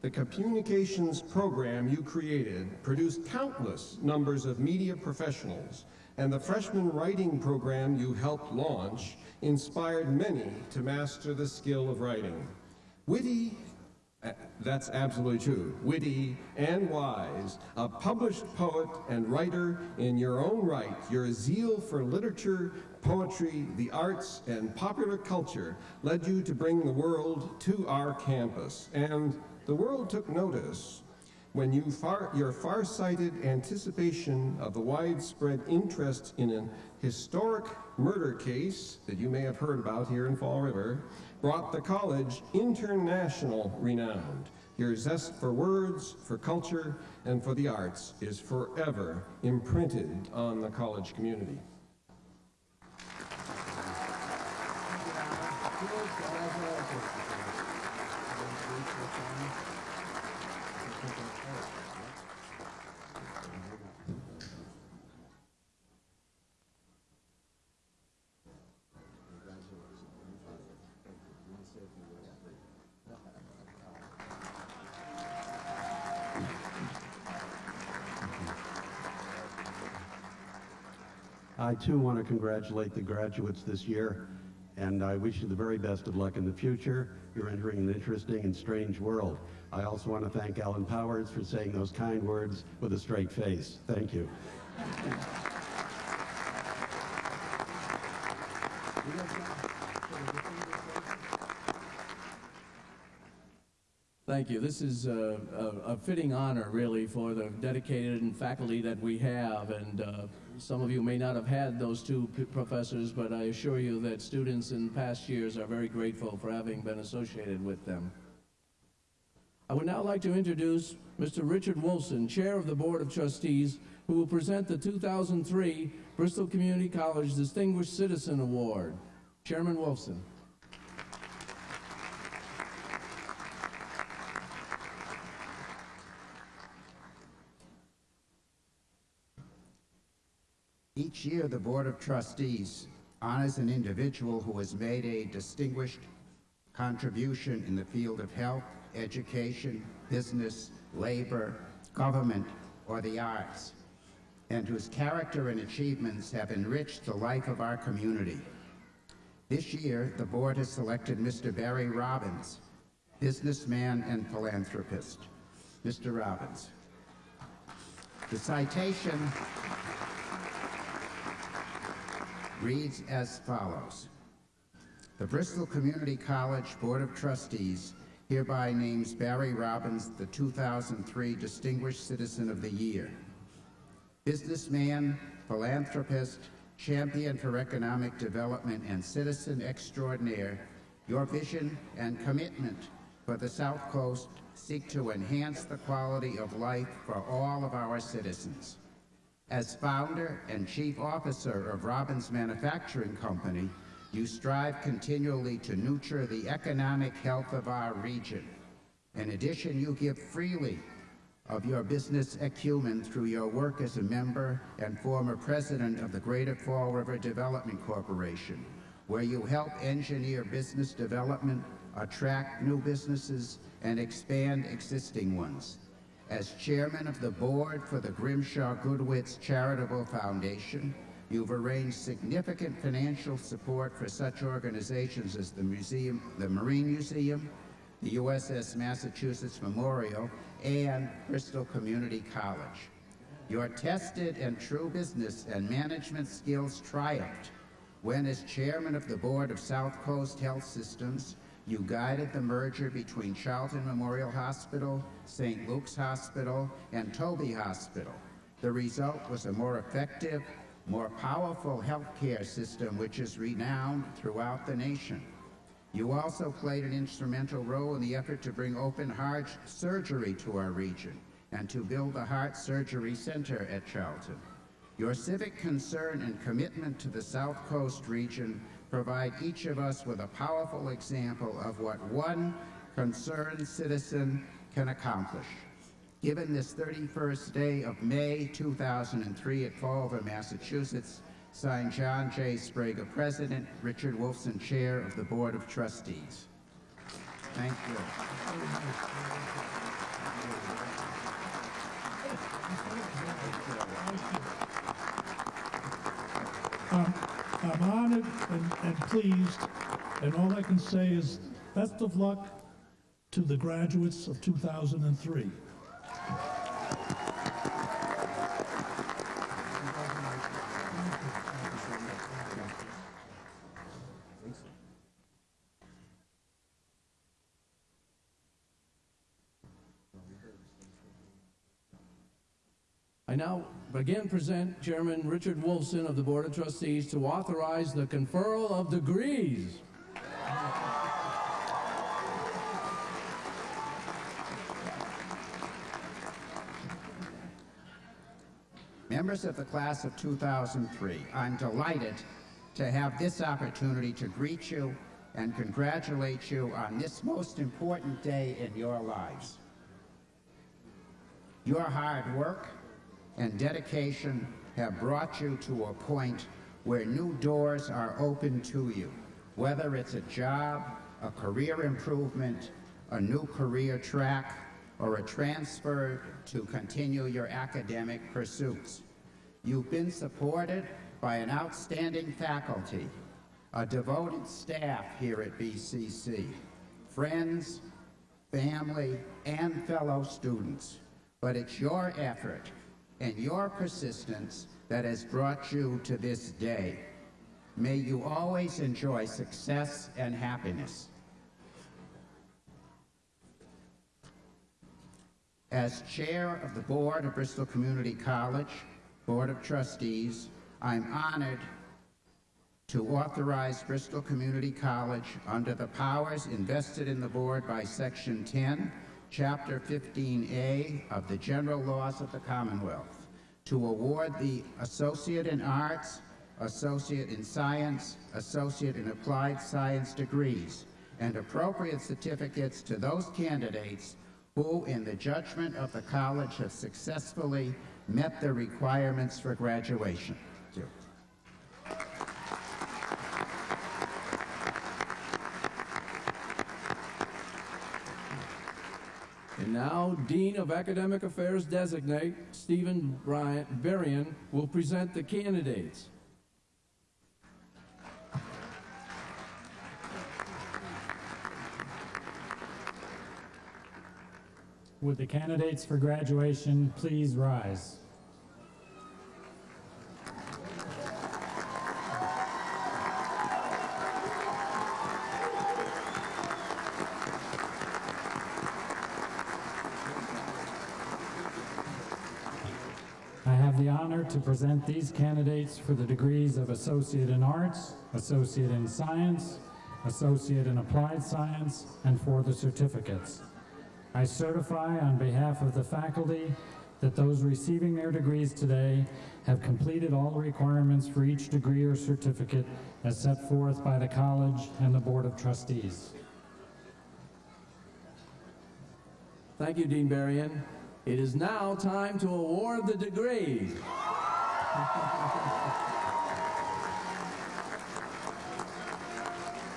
The communications program you created produced countless numbers of media professionals, and the freshman writing program you helped launch inspired many to master the skill of writing. Witty Uh, that's absolutely true. Witty and wise, a published poet and writer in your own right, your zeal for literature, poetry, the arts, and popular culture led you to bring the world to our campus. And the world took notice when you far, your far-sighted anticipation of the widespread interest in an historic murder case that you may have heard about here in Fall River brought the college international renowned. Your zest for words, for culture, and for the arts is forever imprinted on the college community. I too want to congratulate the graduates this year, and I wish you the very best of luck in the future. You're entering an interesting and strange world. I also want to thank Alan Powers for saying those kind words with a straight face. Thank you. Thank you. This is a, a, a fitting honor, really, for the dedicated faculty that we have. And uh, some of you may not have had those two professors, but I assure you that students in past years are very grateful for having been associated with them. I would now like to introduce Mr. Richard Wolfson, Chair of the Board of Trustees, who will present the 2003 Bristol Community College Distinguished Citizen Award. Chairman Wolfson. Each year, the Board of Trustees honors an individual who has made a distinguished contribution in the field of health, education, business, labor, government, or the arts, and whose character and achievements have enriched the life of our community. This year, the board has selected Mr. Barry Robbins, businessman and philanthropist. Mr. Robbins. The citation reads as follows. The Bristol Community College Board of Trustees hereby names Barry Robbins the 2003 Distinguished Citizen of the Year. Businessman, philanthropist, champion for economic development, and citizen extraordinaire, your vision and commitment for the South Coast seek to enhance the quality of life for all of our citizens. As founder and chief officer of Robbins Manufacturing Company, you strive continually to nurture the economic health of our region. In addition, you give freely of your business acumen through your work as a member and former president of the Greater Fall River Development Corporation, where you help engineer business development, attract new businesses, and expand existing ones. As chairman of the board for the Grimshaw Gudewicz Charitable Foundation, you've arranged significant financial support for such organizations as the museum, the Marine Museum, the USS Massachusetts Memorial, and Bristol Community College. Your tested and true business and management skills triumphed when, as chairman of the board of South Coast Health Systems, you guided the merger between Charlton Memorial Hospital, St. Luke's Hospital, and Tobey Hospital. The result was a more effective, more powerful healthcare system which is renowned throughout the nation. You also played an instrumental role in the effort to bring open heart surgery to our region and to build the Heart Surgery Center at Charlton. Your civic concern and commitment to the South Coast region provide each of us with a powerful example of what one concerned citizen can accomplish. Given this 31st day of May 2003 at Fall River, Massachusetts, signed John J. Sbrega, President, Richard Wolfson, Chair of the Board of Trustees. Thank you. I'm honored and, and pleased, and all I can say is best of luck to the graduates of 2003. I now again present Chairman Richard Wolfson of the Board of Trustees to authorize the conferral of degrees. Members of the class of 2003, I'm delighted to have this opportunity to greet you and congratulate you on this most important day in your lives. Your hard work, and mm-hmm. dedication have brought you to a point where new doors are open to you, whether it's a job, a career improvement, a new career track, or a transfer to continue your academic pursuits. You've been supported by an outstanding faculty, a devoted staff here at BCC, friends, family, and fellow students. But it's your effort and your persistence that has brought you to this day. May you always enjoy success and happiness. As chair of the board of Bristol Community College Board of Trustees, I'm honored to authorize Bristol Community College under the powers invested in the board by Section 10, Chapter 15A of the General Laws of the Commonwealth to award the Associate in Arts, Associate in Science, Associate in Applied Science degrees, and appropriate certificates to those candidates who, in the judgment of the college, have successfully met the requirements for graduation. Thank you. And now, Dean of Academic Affairs Designate, Stephen Bryant Berrien, will present the candidates. Would the candidates for graduation please rise? To present these candidates for the degrees of Associate in Arts, Associate in Science, Associate in Applied Science, and for the certificates. I certify on behalf of the faculty that those receiving their degrees today have completed all the requirements for each degree or certificate as set forth by the college and the Board of Trustees. Thank you, Dean Berrien. It is now time to award the degrees.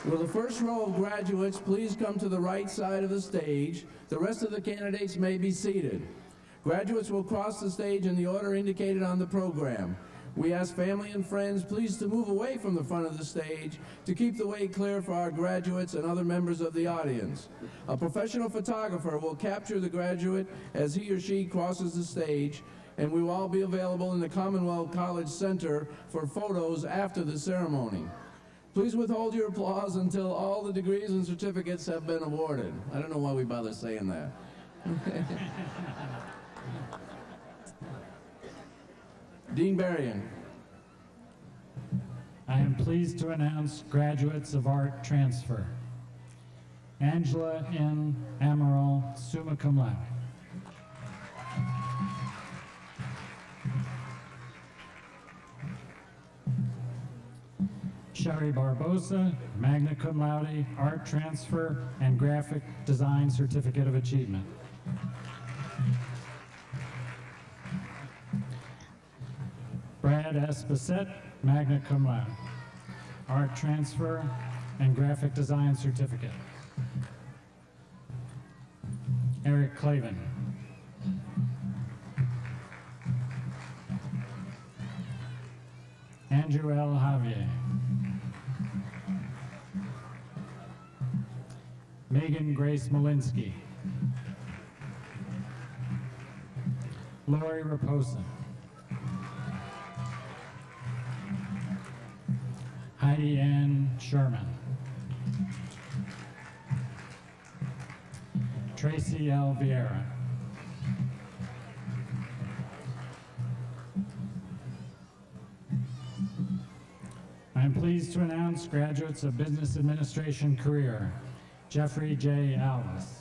Will the first row of graduates please come to the right side of the stage? The rest of the candidates may be seated. Graduates will cross the stage in the order indicated on the program. We ask family and friends please to move away from the front of the stage to keep the way clear for our graduates and other members of the audience. A professional photographer will capture the graduate as he or she crosses the stage and we will all be available in the Commonwealth College Center for photos after the ceremony. Please withhold your applause until all the degrees and certificates have been awarded. I don't know why we bother saying that. Dean Berrien. I am pleased to announce graduates of art transfer. Angela N. Amaral, summa cum laude. Sherry Barbosa, magna cum laude, art transfer, and graphic design certificate of achievement. Brad S. Bissett, magna cum laude, art transfer, and graphic design certificate. Eric Clavin. Andrew L. Javier. Megan Grace Malinsky. Lori Raposa. Heidi Ann Sherman. Tracy L. Vieira. I am pleased to announce graduates of Business Administration career, Jeffrey J. Ellis,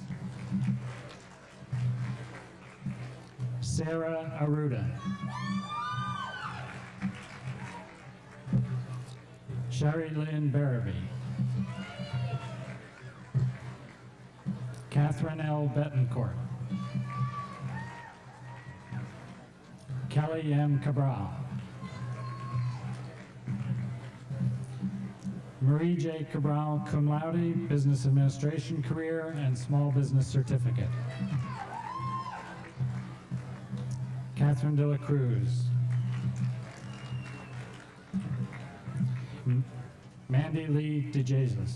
Sarah Aruda. Sherry Lynn Barabee. Catherine L. Betancourt. Kelly M. Cabral. Marie J. Cabral, cum laude, Business Administration career and Small Business Certificate. Catherine De La Cruz. M- Mandy Lee DeJesus.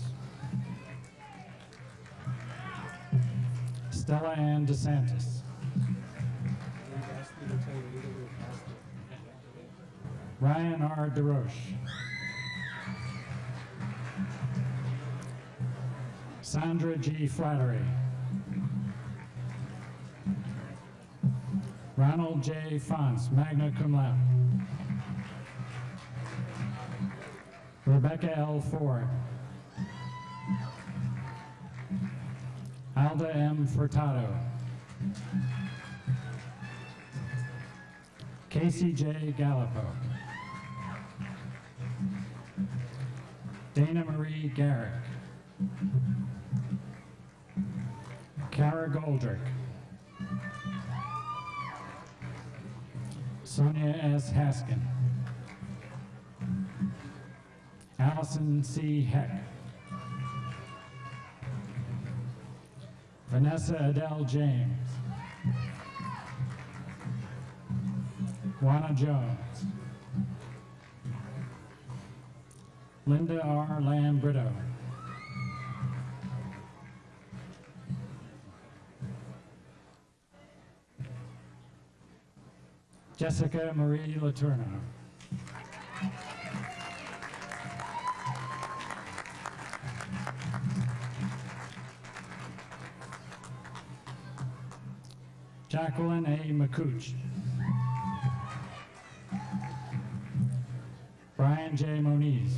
Stella Ann DeSantis. Ryan R. DeRoche. Sandra G. Flattery. Ronald J. Fonce, magna cum laude. Rebecca L. Ford. Alda M. Furtado. Casey J. Gallipo. Dana Marie Garrick. Kara Goldrick. Sonia S. Haskin. Allison C. Heck. Vanessa Adele James. Juana Jones. Linda R. Lambrito. Jessica Marie Letourneau. Jacqueline A. McCooch. Brian J. Moniz.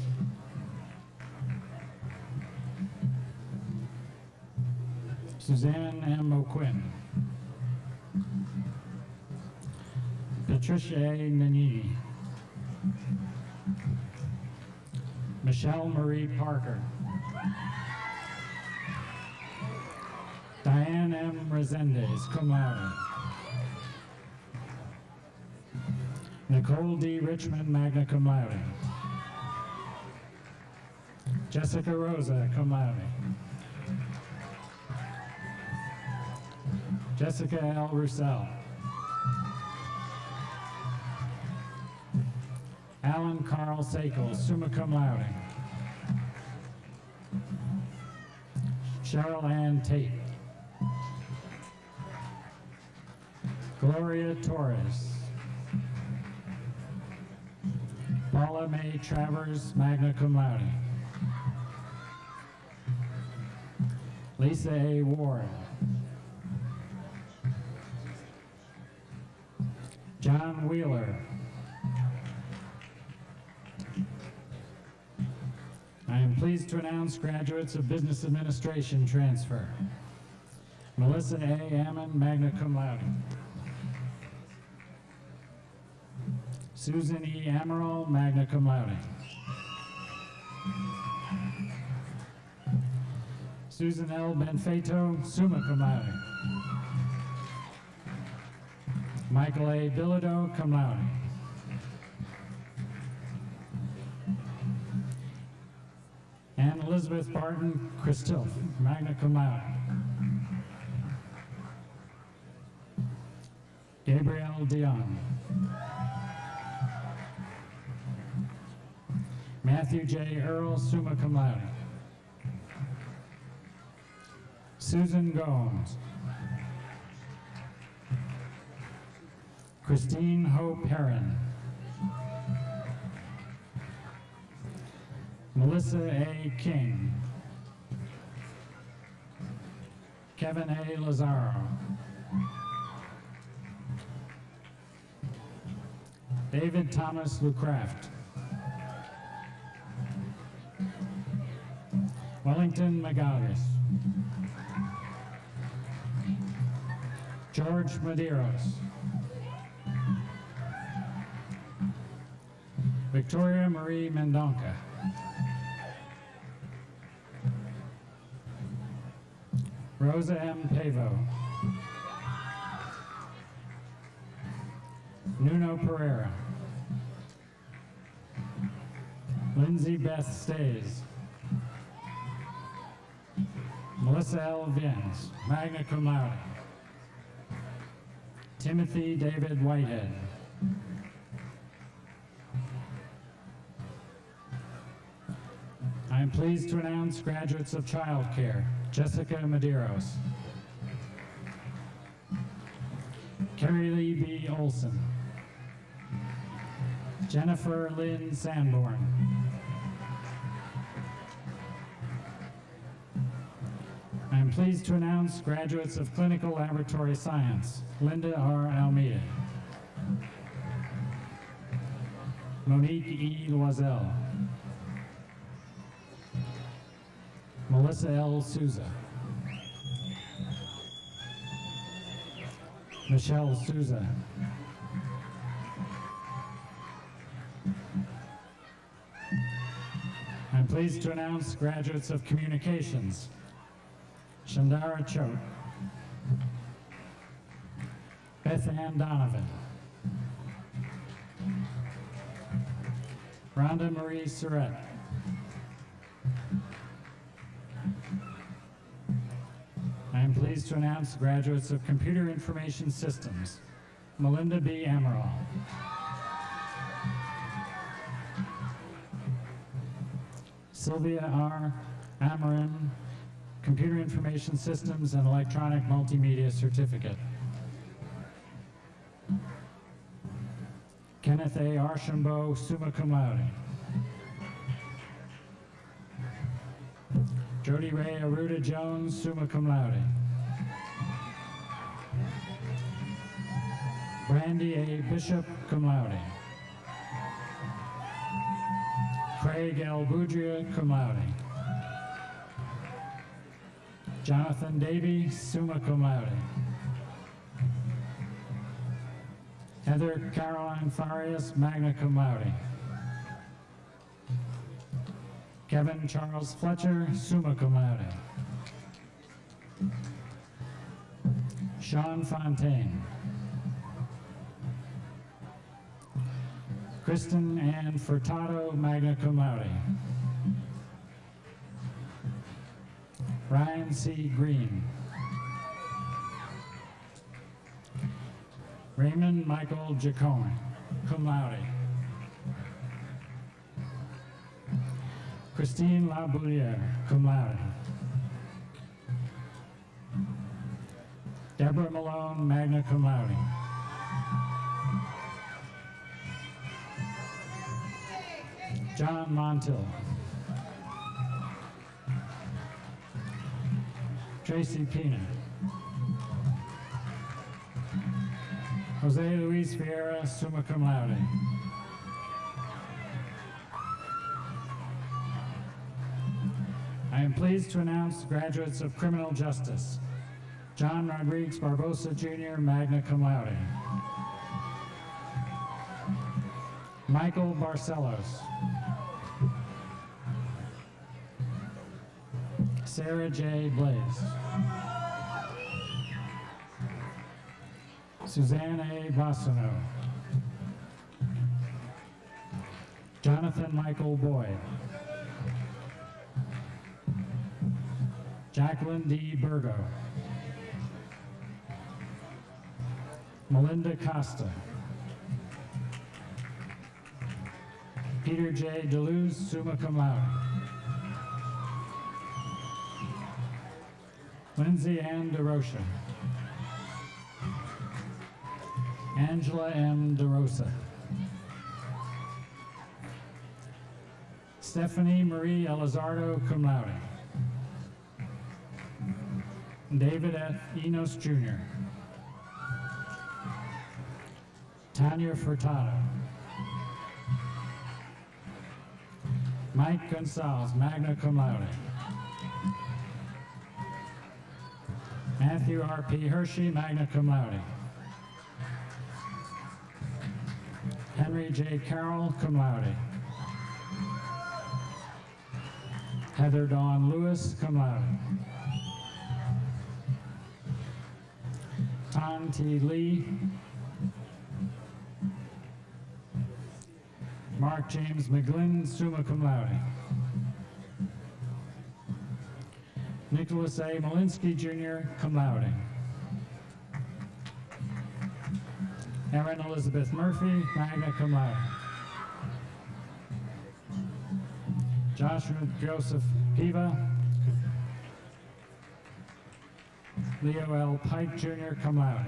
Suzanne M. O'Quinn. Patricia A. Nanini. Michelle Marie Parker. Diane M. Resendez, cum laude. Nicole D. Richmond, magna cum laude. Jessica Rosa, cum laude. Jessica L. Roussel. Alan Carl Sakel, summa cum laude. Cheryl Ann Tate. Gloria Torres. Paula May Travers, magna cum laude. Lisa A. Ward. John Wheeler. Pleased to announce graduates of Business Administration transfer. Melissa A. Ammon, magna cum laude. Susan E. Amaral, magna cum laude. Susan L. Benfeto, summa cum laude. Michael A. Bilodeau, cum laude. Anne Elizabeth Barton, Christilf, magna cum laude. Gabrielle Dion. Matthew J. Earl, summa cum laude. Susan Gomes. Christine Hope Heron. Melissa A. King. Kevin A. Lazaro. David Thomas Lucraft. Wellington Magalhaes. George Medeiros. Victoria Marie Mendonca. Rosa M. Pavo. Nuno Pereira. Lindsay Beth Stays. Melissa L. Vins, magna cum laude. Timothy David Whitehead. I am pleased to announce graduates of childcare, Jessica Medeiros. Carrie Lee B. Olson. Jennifer Lynn Sanborn. I am pleased to announce graduates of Clinical Laboratory Science, Linda R. Almeida. Monique E. Loisel. Melissa L. Souza. Michelle Souza. I'm pleased to announce graduates of Communications, Shandara Choate, Beth Ann Donovan, Rhonda Marie Surratt, pleased to announce graduates of Computer Information Systems, Melinda B. Amaral. Sylvia R. Amarin, Computer Information Systems and Electronic Multimedia Certificate. Kenneth A. Archambault, summa cum laude. Jody Ray Aruda Jones, summa cum laude. Brandy A. Bishop, cum laude. Craig L. Boudria, cum laude. Jonathan Davy, summa cum laude. Heather Caroline Farias, magna cum laude. Kevin Charles Fletcher, summa cum laude. Sean Fontaine. Kristen Ann Furtado, magna cum laude. Ryan C. Green. Raymond Michael Jacome, cum laude. Christine Labouliere, cum laude. Deborah Malone, magna cum laude. John Montill. Tracy Pina. Jose Luis Vieira, summa cum laude. I am pleased to announce graduates of criminal justice. John Rodriguez Barbosa Jr., magna cum laude. Michael Barcelos. Sarah J. Blaze. Suzanne A. Bassano. Jonathan Michael Boyd. Jacqueline D. Burgo. Melinda Costa. Peter J. Deleuze, summa cum laude. Lindsay Ann DeRocha. Angela M. DeRosa. Stephanie Marie Elizardo, cum laude. David F. Enos Jr. Tanya Furtado. Mike Gonzalez, magna cum laude. Matthew R.P. Hershey, magna cum laude. Henry J. Carroll, cum laude. Heather Dawn Lewis, cum laude. Tan T. Lee. Mark James McGlynn, summa cum laude. Nicholas A. Malinsky Jr., cum laude. Erin Elizabeth Murphy, magna cum laude. Joshua Joseph Piva. Leo L. Pike Jr., cum laude.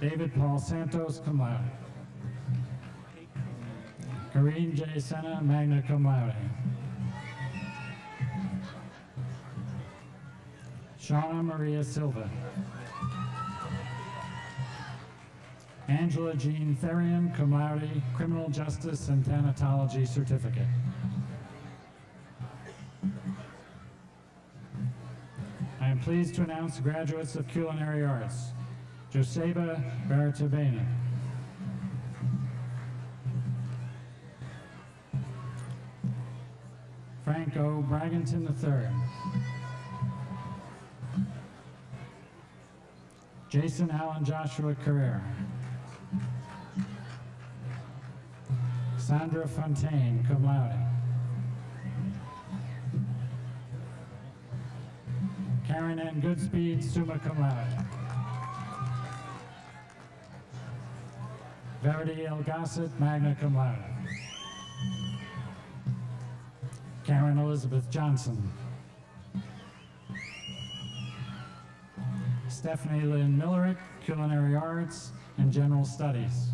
David Paul Santos, cum laude. Karine J. Senna, magna cum laude. Shauna Maria Silva. Angela Jean Therian, cum Criminal Justice and Thanatology Certificate. I am pleased to announce graduates of Culinary Arts. Joseba Baratabena. Franco. Braganton III. Jason Allen Joshua Carrera. Sandra Fontaine, cum laude. Karen Ann Goodspeed, summa cum laude. Verity L. Gossett, magna cum laude. Karen Elizabeth Johnson. Stephanie Lynn Millerick, Culinary Arts and General Studies.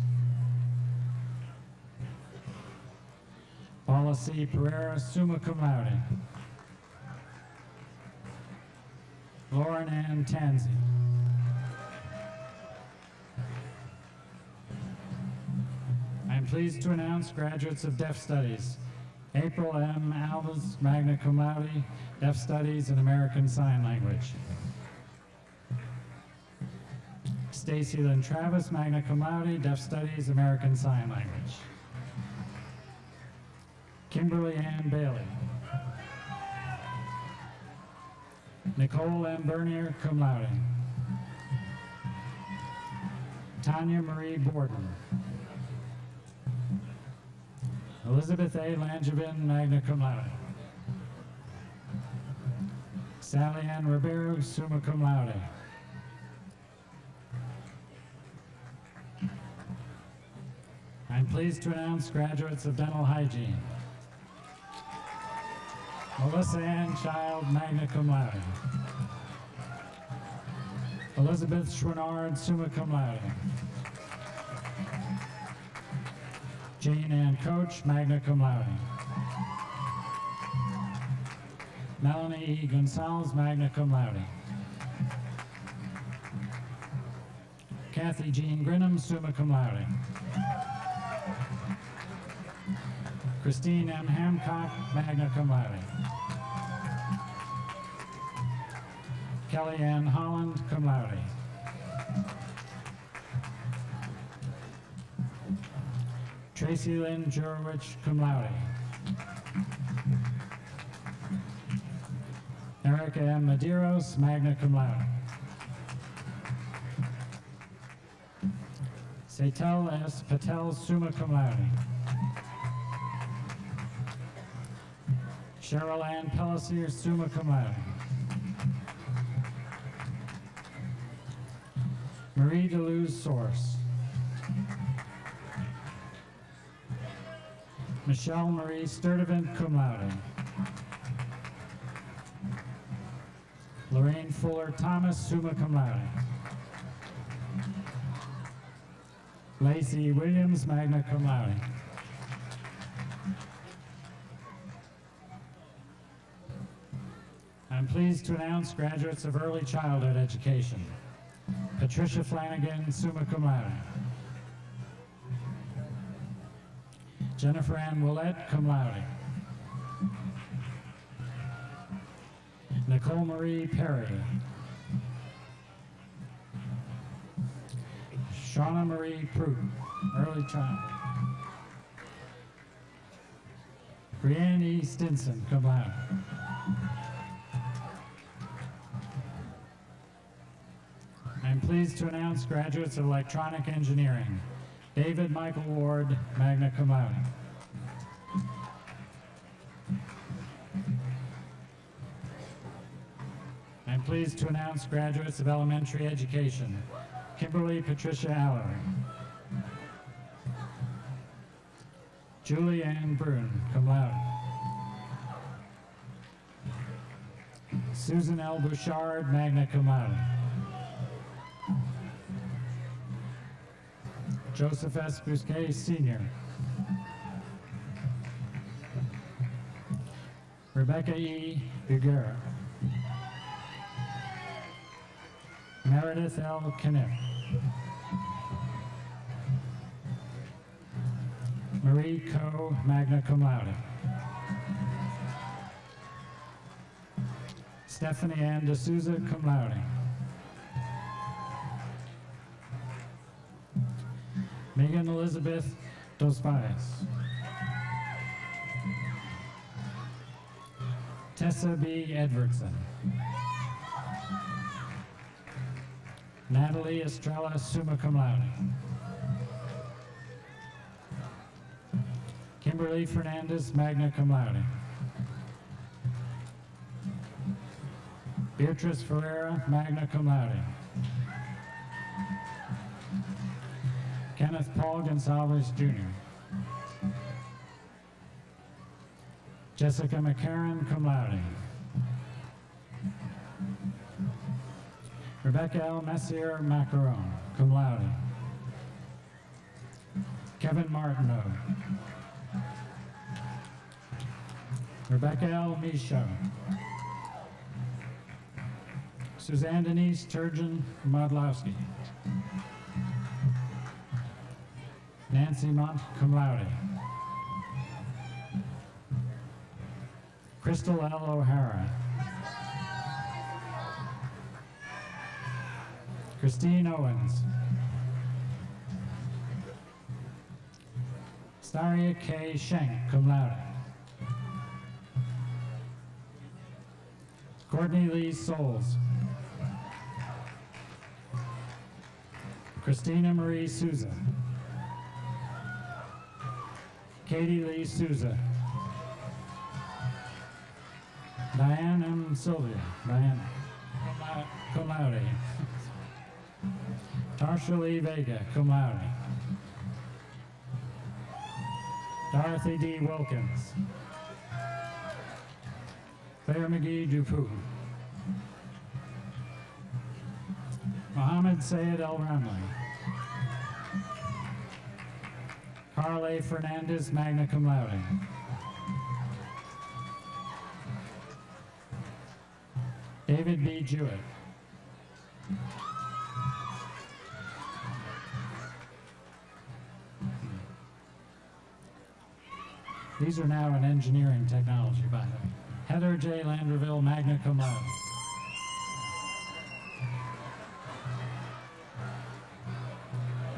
Paula C. Pereira, summa cum laude. Lauren Ann Tansey. I am pleased to announce graduates of Deaf Studies. April M. Alves, magna cum laude, Deaf Studies and American Sign Language. Stacy Lynn Travis, magna cum laude, Deaf Studies, American Sign Language. Kimberly Ann Bailey. Nicole M. Bernier, cum laude. Tanya Marie Borden. Elizabeth A. Langevin, magna cum laude. Sally Ann Ribeiro, summa cum laude. Pleased to announce graduates of dental hygiene. Melissa Ann Child, magna cum laude. Elizabeth Schwinnard, summa cum laude. Jane Ann Coach, magna cum laude. Melanie E. Gonzalez, magna cum laude. Kathy Jean Grinham, summa cum laude. Christine M. Hancock, magna cum laude. Kelly Ann Holland, cum laude. Tracy Lynn Jurowicz, cum laude. Erica M. Medeiros, magna cum laude. Setal S. Patel, summa cum laude. Cheryl Ann Pellissier, summa cum laude. Marie Deleuze Source. Michelle Marie Sturdivant, cum laude. Lorraine Fuller Thomas, summa cum laude. Lacey Williams, magna cum laude. Pleased to announce graduates of early childhood education. Patricia Flanagan, summa cum laude. Jennifer Ann Willett, cum laude. Nicole Marie Perry. Shauna Marie Prute, early child. Brianne. Stinson, cum laude. Pleased to announce graduates of electronic engineering. David Michael Ward, magna cum laude. I'm pleased to announce graduates of elementary education. Kimberly Patricia Allery. Julie Ann Brune, cum laude. Susan L. Bouchard, magna cum laude. Joseph S. Bousquet, Sr. Rebecca E. Bugera. Meredith L. Knipp. Marie Coe, magna cum laude. Stephanie Ann D'Souza, cum laude. Megan Elizabeth Dos. Tessa B. Edwardson. Natalie Estrella, summa cum laude. Kimberly Fernandez, magna cum laude. Beatrice Ferreira, magna cum laude. Kenneth Paul Gonzalez, Jr. Jessica McCarron, cum laude. Rebecca L. Messier Macaron, cum laude. Kevin Martineau. Rebecca L. Michaud. Suzanne Denise Turgeon Modlowski. Nancy Mont, cum laude. Crystal L. O'Hara. Christine Owens. Staria K. Schenk, cum laude. Courtney Lee Souls. Christina Marie Souza. Katie Lee Souza. Diane M. Sylvia. Diane. Cum lau- Cum laude. Tarsha Lee Vega, cum laude. Dorothy D. Wilkins. Claire McGee Dupuy. Mohammed Sayed El Ramli. Carl A. Fernandez, magna cum laude. David B. Jewett. These are now in engineering technology, by the way. Heather J. Landerville, magna cum laude.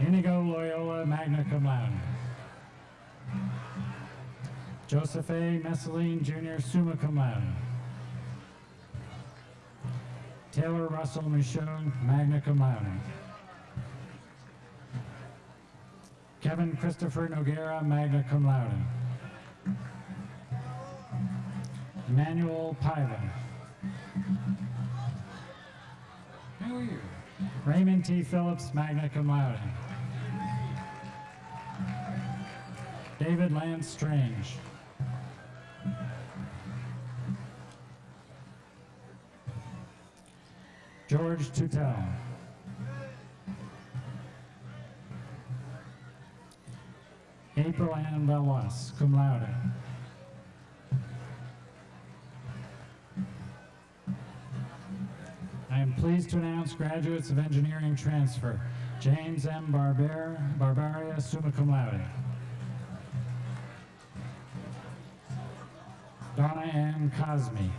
Inigo Loyola, magna cum laude. Joseph A. Messeline, Jr., summa cum laude. Taylor Russell Michaud, magna cum laude. Kevin Christopher Noguera, magna cum laude. Emmanuel Paiva. How are you? Raymond T. Phillips, magna cum laude. David Lance Strange. George Tutel. April Ann Valois, cum laude. I am pleased to announce graduates of engineering transfer. James M. Barber, Barbaria, summa cum laude. Donna Ann Cosme.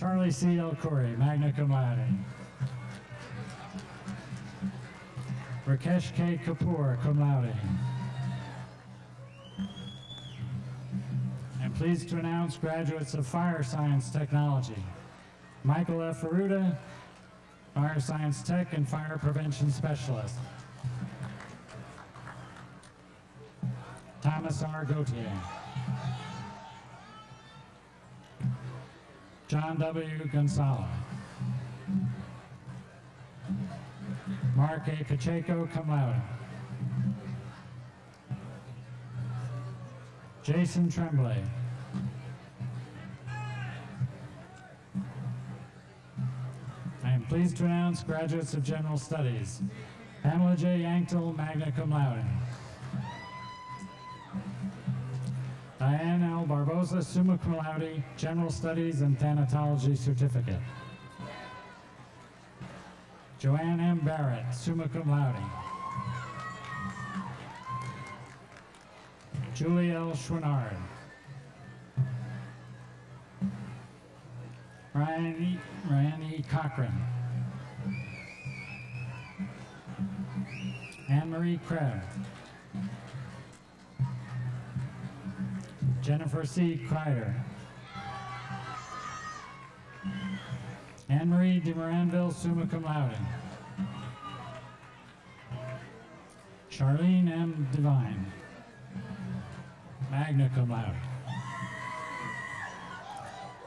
Charlie C. El Khoury, magna cum laude. Rakesh K. Kapoor, cum laude. I'm pleased to announce graduates of Fire Science Technology. Michael F. Aruda, Fire Science Tech and Fire Prevention Specialist. Thomas R. Gautier. John W. Gonzalez. Mark A. Pacheco, cum. Jason Tremblay. I am pleased to announce graduates of General Studies. Pamela J. Yanktel, magna cum laude. Diane L. Barbosa, summa cum laude, General Studies and Thanatology Certificate. Joanne M. Barrett, summa cum laude. Julie L. Schwinnard. Ryan E. Ryan E. Cochran. Anne Marie Jennifer C. Kreider. Anne Marie de Moranville, summa cum laude. Charlene M. Devine, magna cum laude.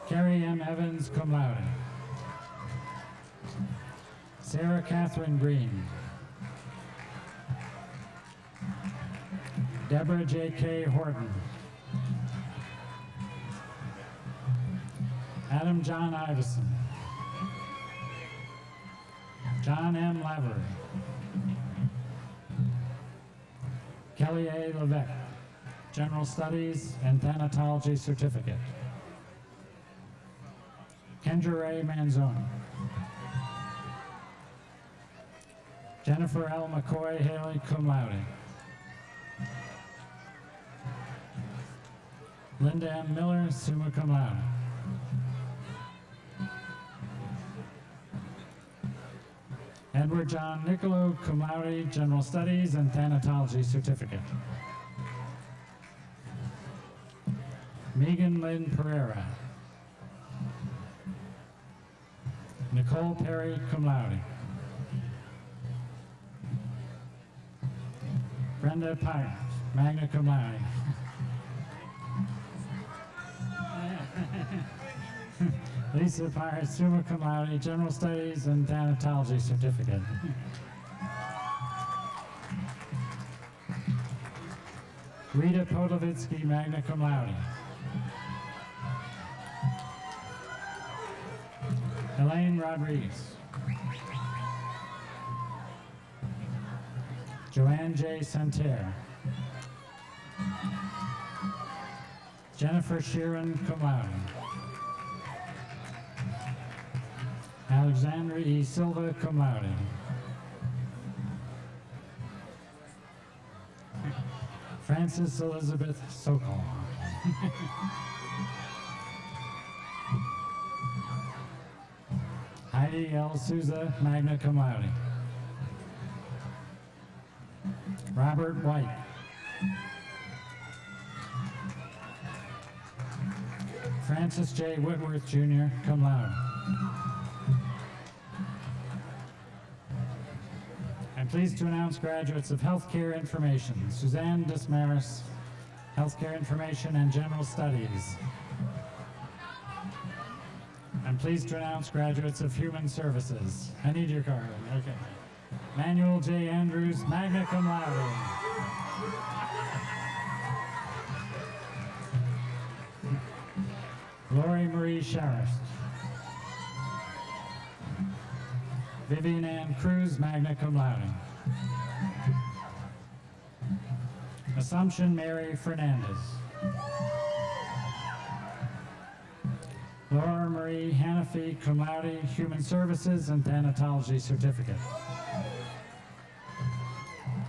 Carrie M. Evans, cum laude. Sarah Catherine Green. Deborah J.K. Horton. Adam John Iverson. John M. Lavery. Kelly A. Levesque, General Studies and Thanatology Certificate. Kendra Ray Manzoni. Jennifer L. McCoy Haley, cum laude. Linda M. Miller, summa cum laude. Edward John Nicolo, cum laude, General Studies and Thanatology Certificate. Megan Lynn Pereira. Nicole Perry, cum laude. Brenda Pires, magna cum laude. Lisa Pires, summa cum laude, General Studies and Thanatology Certificate. Rita Podovitsky, magna cum laude. Elaine Rodriguez. Joanne J. Santerre. Jennifer Sheeran, cum laude. Alexandra E. Silva, cum laude. Frances Elizabeth Sokol. Heidi L. Souza, magna cum. Robert White. Francis J. Whitworth, Jr., cum laude. Pleased to announce graduates of Healthcare Information, Suzanne Dismaris, Healthcare Information and General Studies. I'm pleased to announce graduates of Human Services. I need your card, okay. Manuel J. Andrews, magna cum laude. Lori Marie Sheriff. Vivian Ann Cruz, magna cum laude. Assumption Mary Fernandez. Laura Marie Hanafi, cum laude, Human Services and Thanatology Certificate.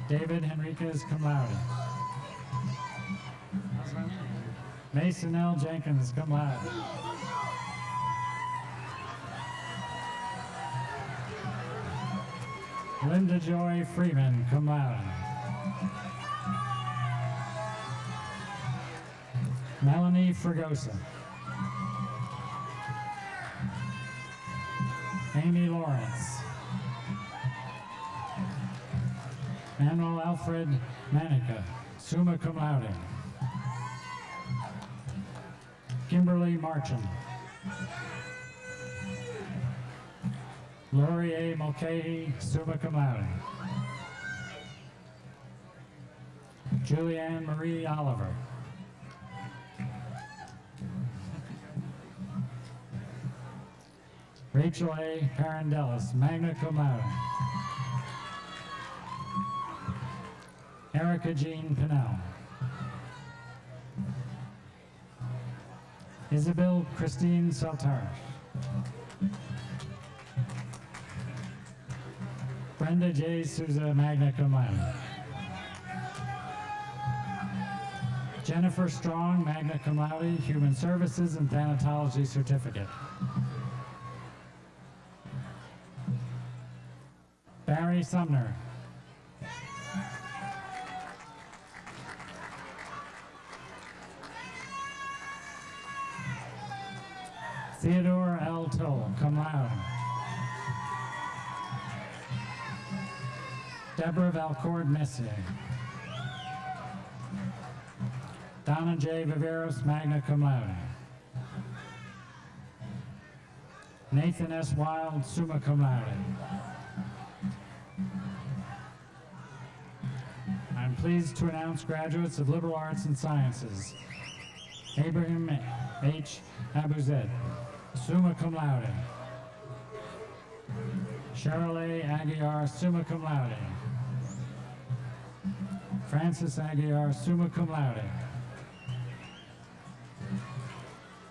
David Henriquez, cum laude. Mason L. Jenkins, cum laude. Linda Joy Freeman, cum laude. Melanie Fregosa. Amy Lawrence. Manuel Alfred Manica, summa cum laude. Kimberly Marcham. Lori A. Mulcahy, summa cum laude. Julianne Marie Oliver. Rachel A. Magna cum laude. Erica Jean Pinnell. Isabel Christine Saltar. Brenda J. Souza, magna cum laude. Jennifer Strong, magna cum laude, Human Services and Thanatology Certificate. Barry Sumner. Theodore L. Toll, cum laude. Deborah Valcord Messier. Donna J. Viveros, magna cum laude. Nathan S. Wild, summa cum laude. Pleased to announce graduates of liberal arts and sciences. Abraham H. Abuzet, summa cum laude. Cheryl A. Aguiar, summa cum laude. Francis Aguiar, summa cum laude.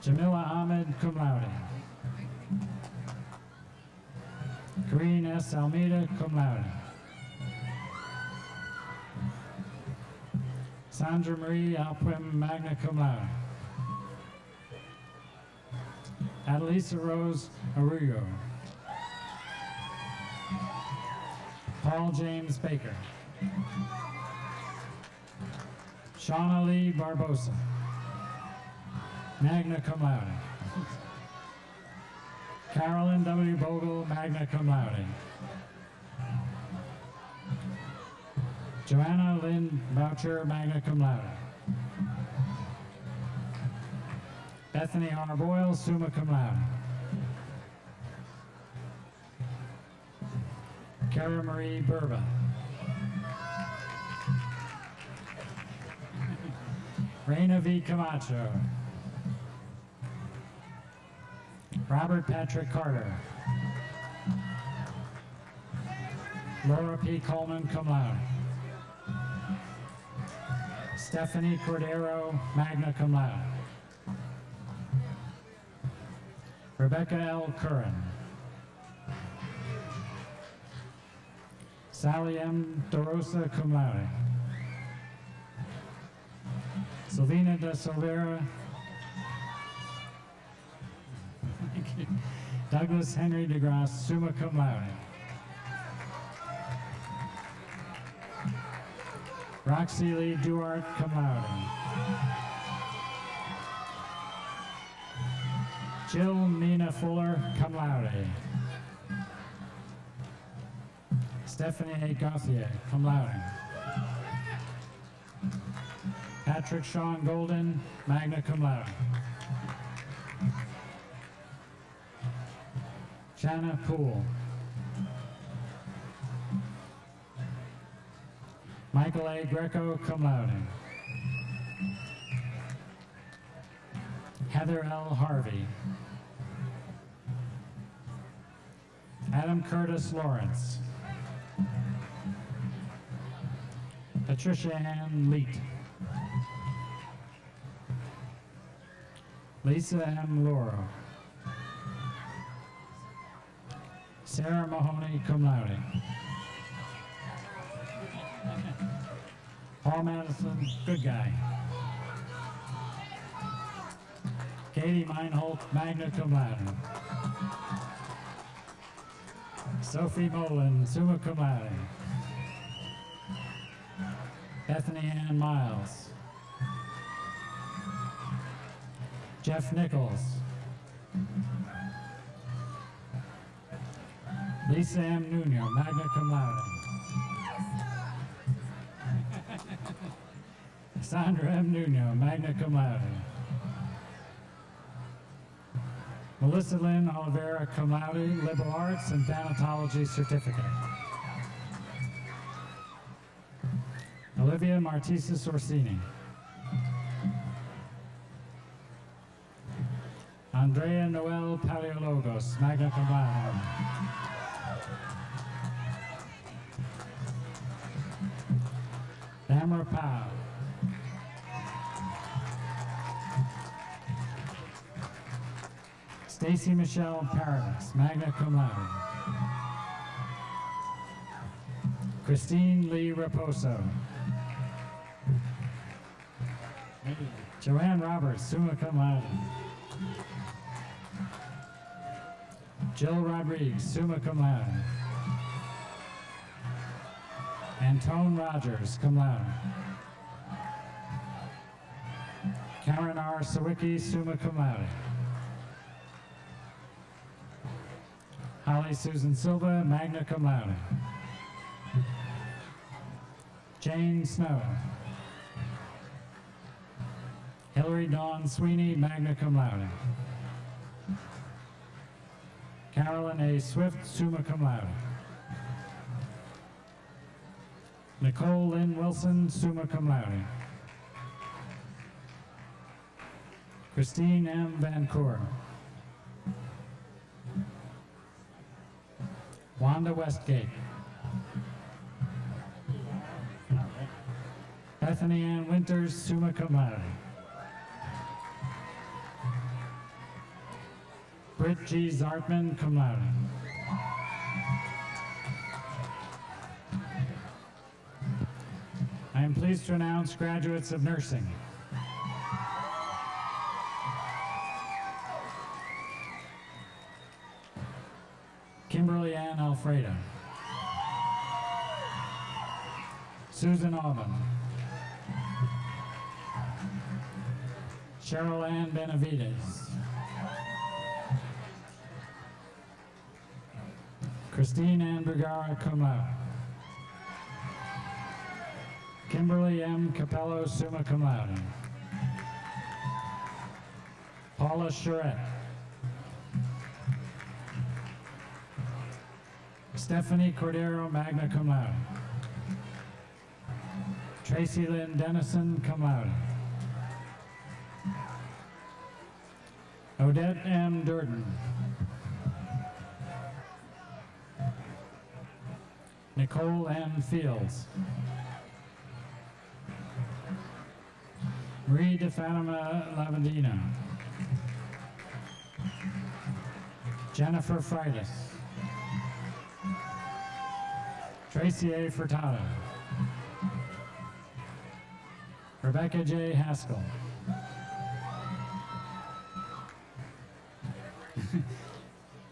Jamila Ahmed, cum laude. Kareen S. Almeida, cum laude. Sandra Marie Alprim, magna cum laude. Adelisa Rose Arroyo. Paul James Baker. Shauna Lee Barbosa. Magna cum laude. Carolyn W. Bogle, magna cum laude. Joanna Lynn Boucher, magna cum laude. Bethany R. Boyle, summa cum laude. Cara Marie Burba. Reina V. Camacho. Robert Patrick Carter. Laura P. Coleman, cum laude. Stephanie Cordero, magna cum laude. Rebecca L. Curran. Sally M. DeRosa, cum laude. Silvina de Silveira. Douglas Henry DeGrasse, summa cum laude. Roxy Lee Duart, cum laude. Jill Nina Fuller, cum laude. Stephanie A. Gauthier, cum laude. Patrick Sean Golden, magna cum laude. Shanna Poole. Michael A. Greco, cum laude. Heather L. Harvey. Adam Curtis Lawrence. Patricia Ann Leet. Lisa M. Lauro. Sarah Mahoney, cum laude. Paul Madison, good guy. Katie Meinholt, magna cum laude. Sophie Molin, summa cum laude. Bethany Ann Miles. Jeff Nichols. Lisa M. Nuno, magna cum laude. Sandra M. Nuno, magna cum laude. Melissa Lynn Oliveira, cum laude, liberal arts and thanatology certificate. Olivia Martisa Sorsini. Andrea Noel Paleologos, magna cum laude. Tamara Powell. Stacy Michelle Paradis, magna cum laude. Christine Lee Raposo. Joanne Roberts, summa cum laude. Jill Rodriguez, summa cum laude. Antone Rogers, cum laude. Karen R. Sawicki, summa cum laude. Susan Silva, magna cum laude. Jane Snow. Hillary Dawn Sweeney, magna cum laude. Carolyn A. Swift, summa cum laude. Nicole Lynn Wilson, summa cum laude. Christine M. Van Coor. Wanda Westgate. Bethany Ann Winters, summa cum laude. Britt G. Zartman, cum laude. I am pleased to announce graduates of nursing. Kimberly Susan Auburn. Cheryl Ann Benavides. Christine Ann Vergara, cum. Kimberly M. Capello, summa cum laude. Paula Charette. Stephanie Cordero, magna cum laude. Tracy Lynn Dennison, cum laude. Odette M. Durden. Nicole N. Fields. Marie de Fatima Lavandino. Jennifer Freitas. Tracy A. Furtado. Rebecca J. Haskell.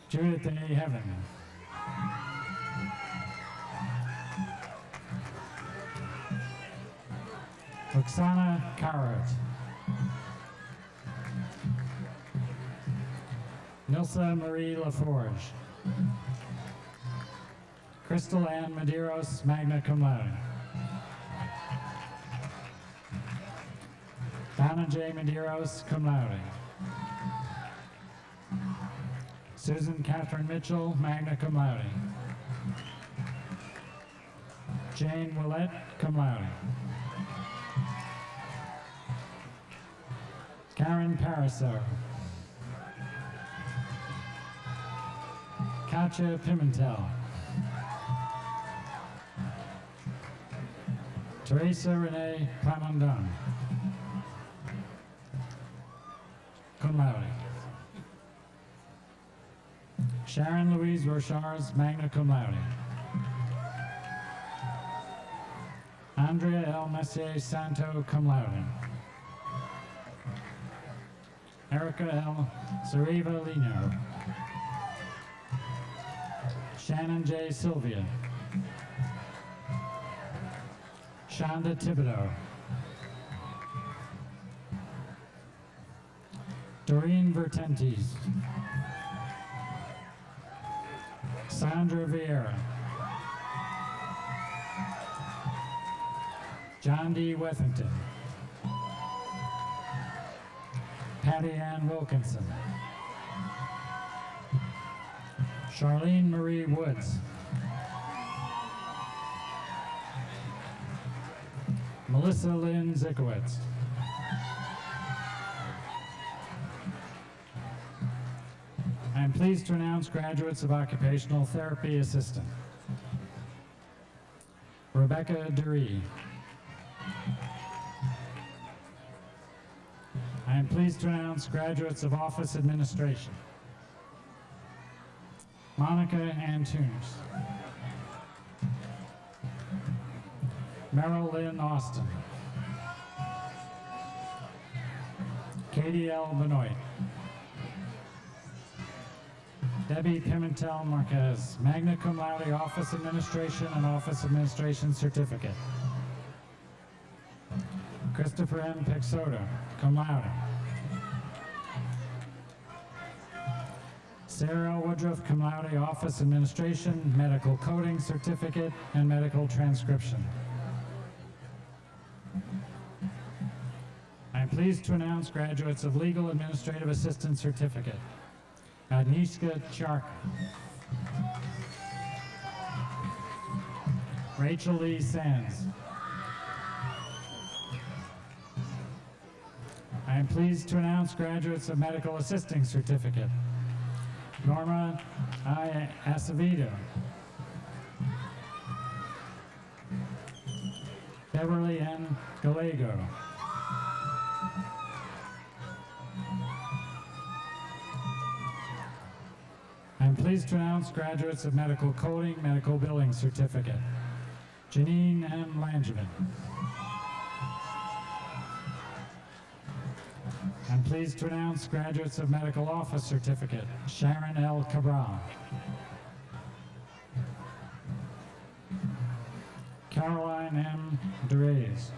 Judith A. Heaven. Oksana Karot. Nilsa Marie LaForge. Crystal Ann Medeiros, magna cum laude. Donna J. Medeiros, cum laude. Susan Catherine Mitchell, magna cum laude. Jane Willett, cum laude. Karen Pariseau. Katja Pimentel. Teresa Renee Plamondon. Cum laude. Sharon Louise Rochards, magna cum laude. Andrea L. Messier Santo, cum laude. Erica L. Sariva Lino. Shannon J. Sylvia. Shonda Thibodeau. Doreen Vertentes. Sandra Vieira. John D. Wethington. Patty Ann Wilkinson. Charlene Marie Woods. Melissa Lynn Zikowitz. I am pleased to announce graduates of Occupational Therapy Assistant. Rebecca Dury. I am pleased to announce graduates of Office Administration. Monica Antunes. Merrill Lynn Austin. Katie L. Benoit. Debbie Pimentel Marquez, magna cum laude Office Administration and Office Administration Certificate. Christopher M. Peixoto, cum laude. Sarah Woodruff, cum laude Office Administration, Medical Coding Certificate, and Medical Transcription. Pleased to announce graduates of Legal Administrative Assistant Certificate. Agnieszka Chark. Rachel Lee Sands. I am pleased to announce graduates of Medical Assisting Certificate. Norma I. Acevedo. Beverly N. Gallego. To announce graduates of Medical Coding, Medical Billing Certificate. Janine M. Langevin. I'm pleased to announce graduates of Medical Office Certificate. Sharon L. Cabral. Caroline M. Durays.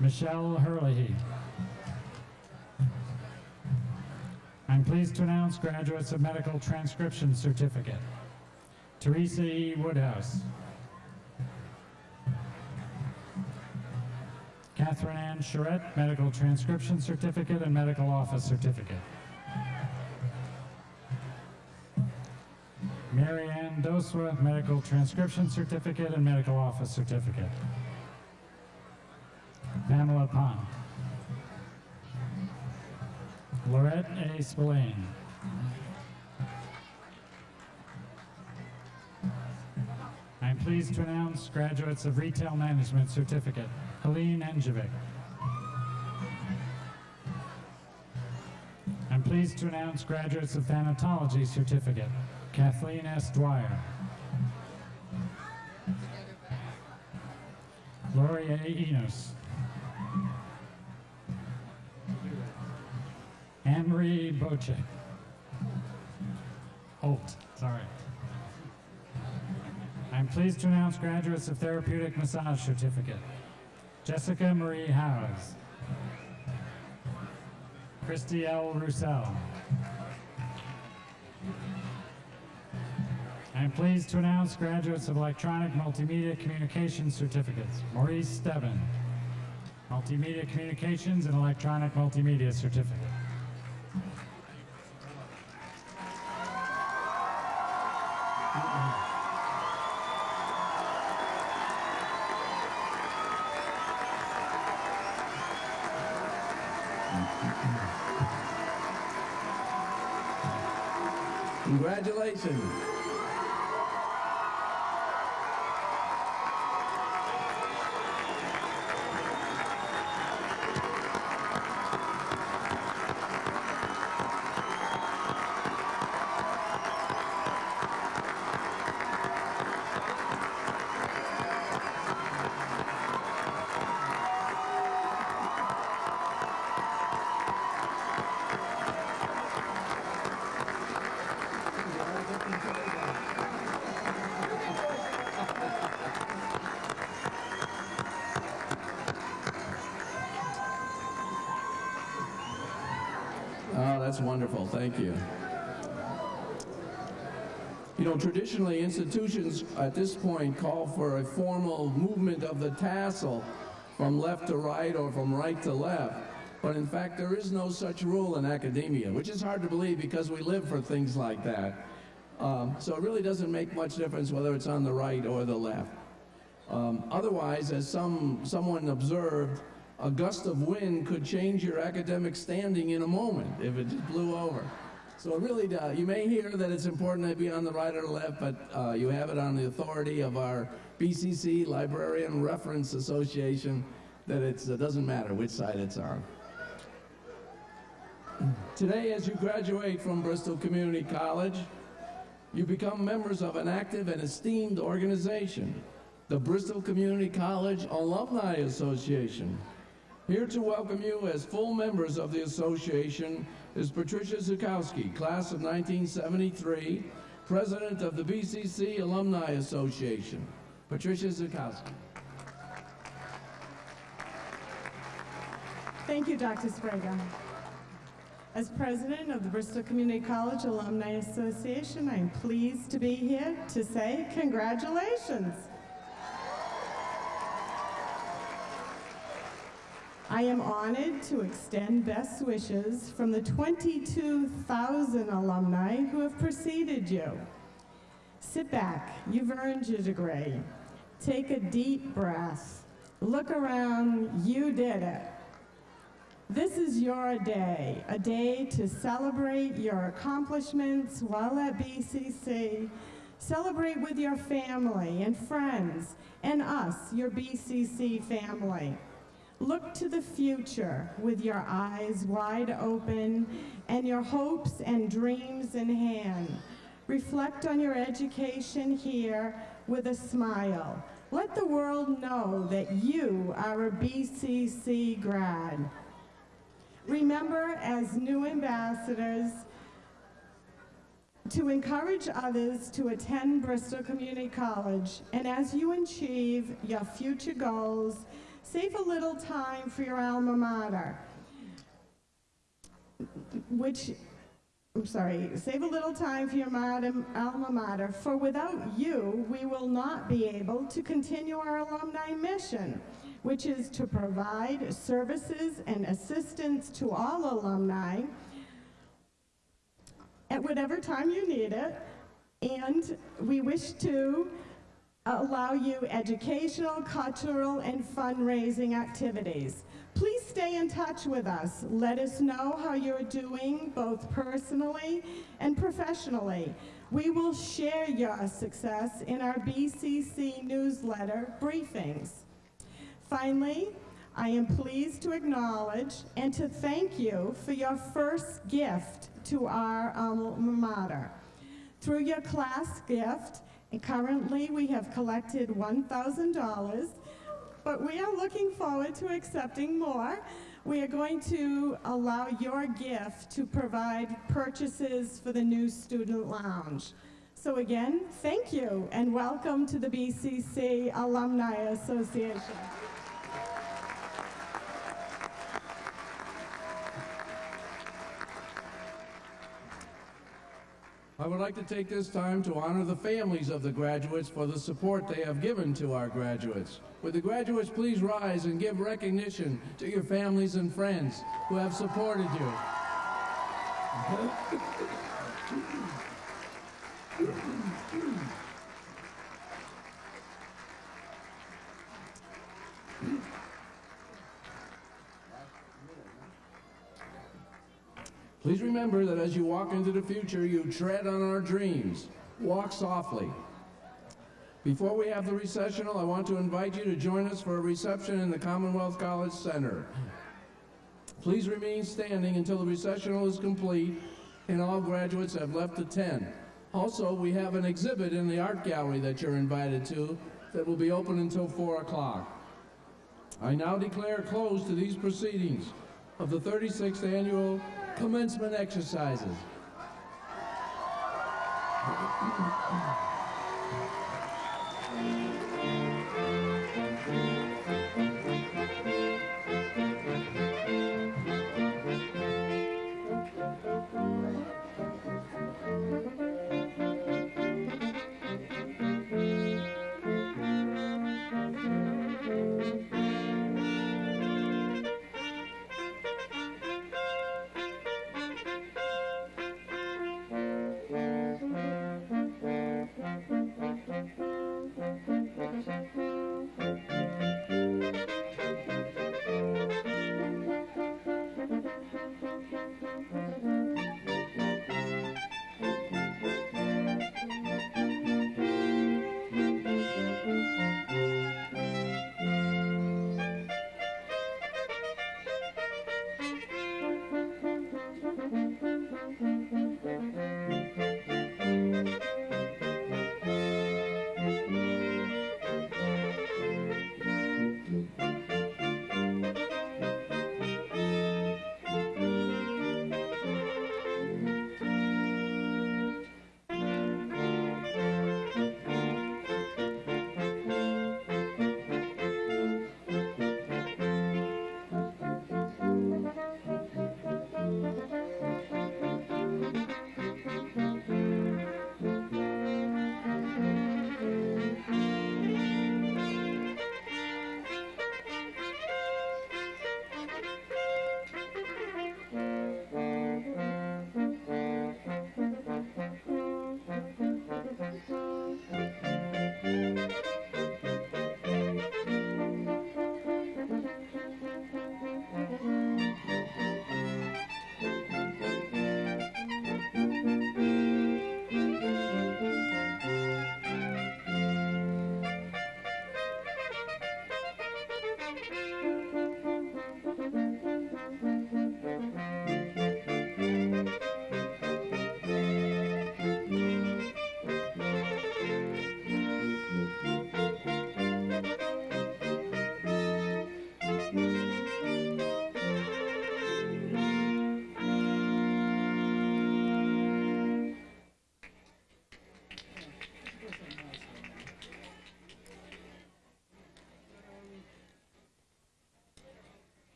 Michelle Hurley. I'm pleased to announce graduates of Medical Transcription Certificate. Teresa E. Woodhouse. Catherine Ann Charette, Medical Transcription Certificate and Medical Office Certificate. Mary Ann Doswa, Medical Transcription Certificate and Medical Office Certificate. Pamela Pond. Lorette A. Spillane. I am pleased to announce graduates of Retail Management Certificate. Helene Enjevic. I'm pleased to announce graduates of Thanatology Certificate. Kathleen S. Dwyer. Lori A. Enos. Anne-Marie Boche. Holt, sorry. I'm pleased to announce graduates of Therapeutic Massage Certificate. Jessica Marie Howes. Christy L. Roussel. I'm pleased to announce graduates of Electronic Multimedia Communications Certificates. Maurice Stebbin. Multimedia Communications and Electronic Multimedia Certificate. Wonderful. Thank you. You know, traditionally, institutions at this point call for a formal movement of the tassel from left to right or from right to left. But in fact, there is no such rule in academia, which is hard to believe because we live for things like that. Um, so it really doesn't make much difference whether it's on the right or the left. Um, otherwise, as some, someone observed, a gust of wind could change your academic standing in a moment if it just blew over. So it really does. You may hear that it's important to be on the right or the left, but uh, you have it on the authority of our BCC Librarian Reference Association that it uh, doesn't matter which side it's on. Today, as you graduate from Bristol Community College, you become members of an active and esteemed organization, the Bristol Community College Alumni Association. Here to welcome you as full members of the association is Patricia Zukowski, class of 1973, president of the BCC Alumni Association. Patricia Zukowski. Thank you, Dr. Sbrega. As president of the Bristol Community College Alumni Association, I am pleased to be here to say congratulations. I am honored to extend best wishes from the 22,000 alumni who have preceded you. Sit back, you've earned your degree. Take a deep breath. Look around, you did it. This is your day, a day to celebrate your accomplishments while at BCC. Celebrate with your family and friends and us, your BCC family. Look to the future with your eyes wide open and your hopes and dreams in hand. Reflect on your education here with a smile. Let the world know that you are a BCC grad. Remember, as new ambassadors, to encourage others to attend Bristol Community College, and as you achieve your future goals, save a little time for your alma mater, which, I'm sorry, save a little time for your alma mater, for without you, we will not be able to continue our alumni mission, which is to provide services and assistance to all alumni at whatever time you need it, and we wish to allow you educational, cultural, and fundraising activities. Please stay in touch with us. Let us know how you're doing, both personally and professionally. We will share your success in our BCC newsletter briefings. Finally, I am pleased to acknowledge and to thank you for your first gift to our alma mater. Through your class gift, currently we have collected $1,000, but we are looking forward to accepting more. We are going to allow your gift to provide purchases for the new student lounge. So again, thank you and welcome to the BCC Alumni Association. I would like to take this time to honor the families of the graduates for the support they have given to our graduates. Would the graduates please rise and give recognition to your families and friends who have supported you. Please remember that as you walk into the future, you tread on our dreams. Walk softly. Before we have the recessional, I want to invite you to join us for a reception in the Commonwealth College Center. Please remain standing until the recessional is complete and all graduates have left the tent. Also, we have an exhibit in the art gallery that you're invited to that will be open until 4 o'clock. I now declare closed to these proceedings of the 36th Annual commencement exercises.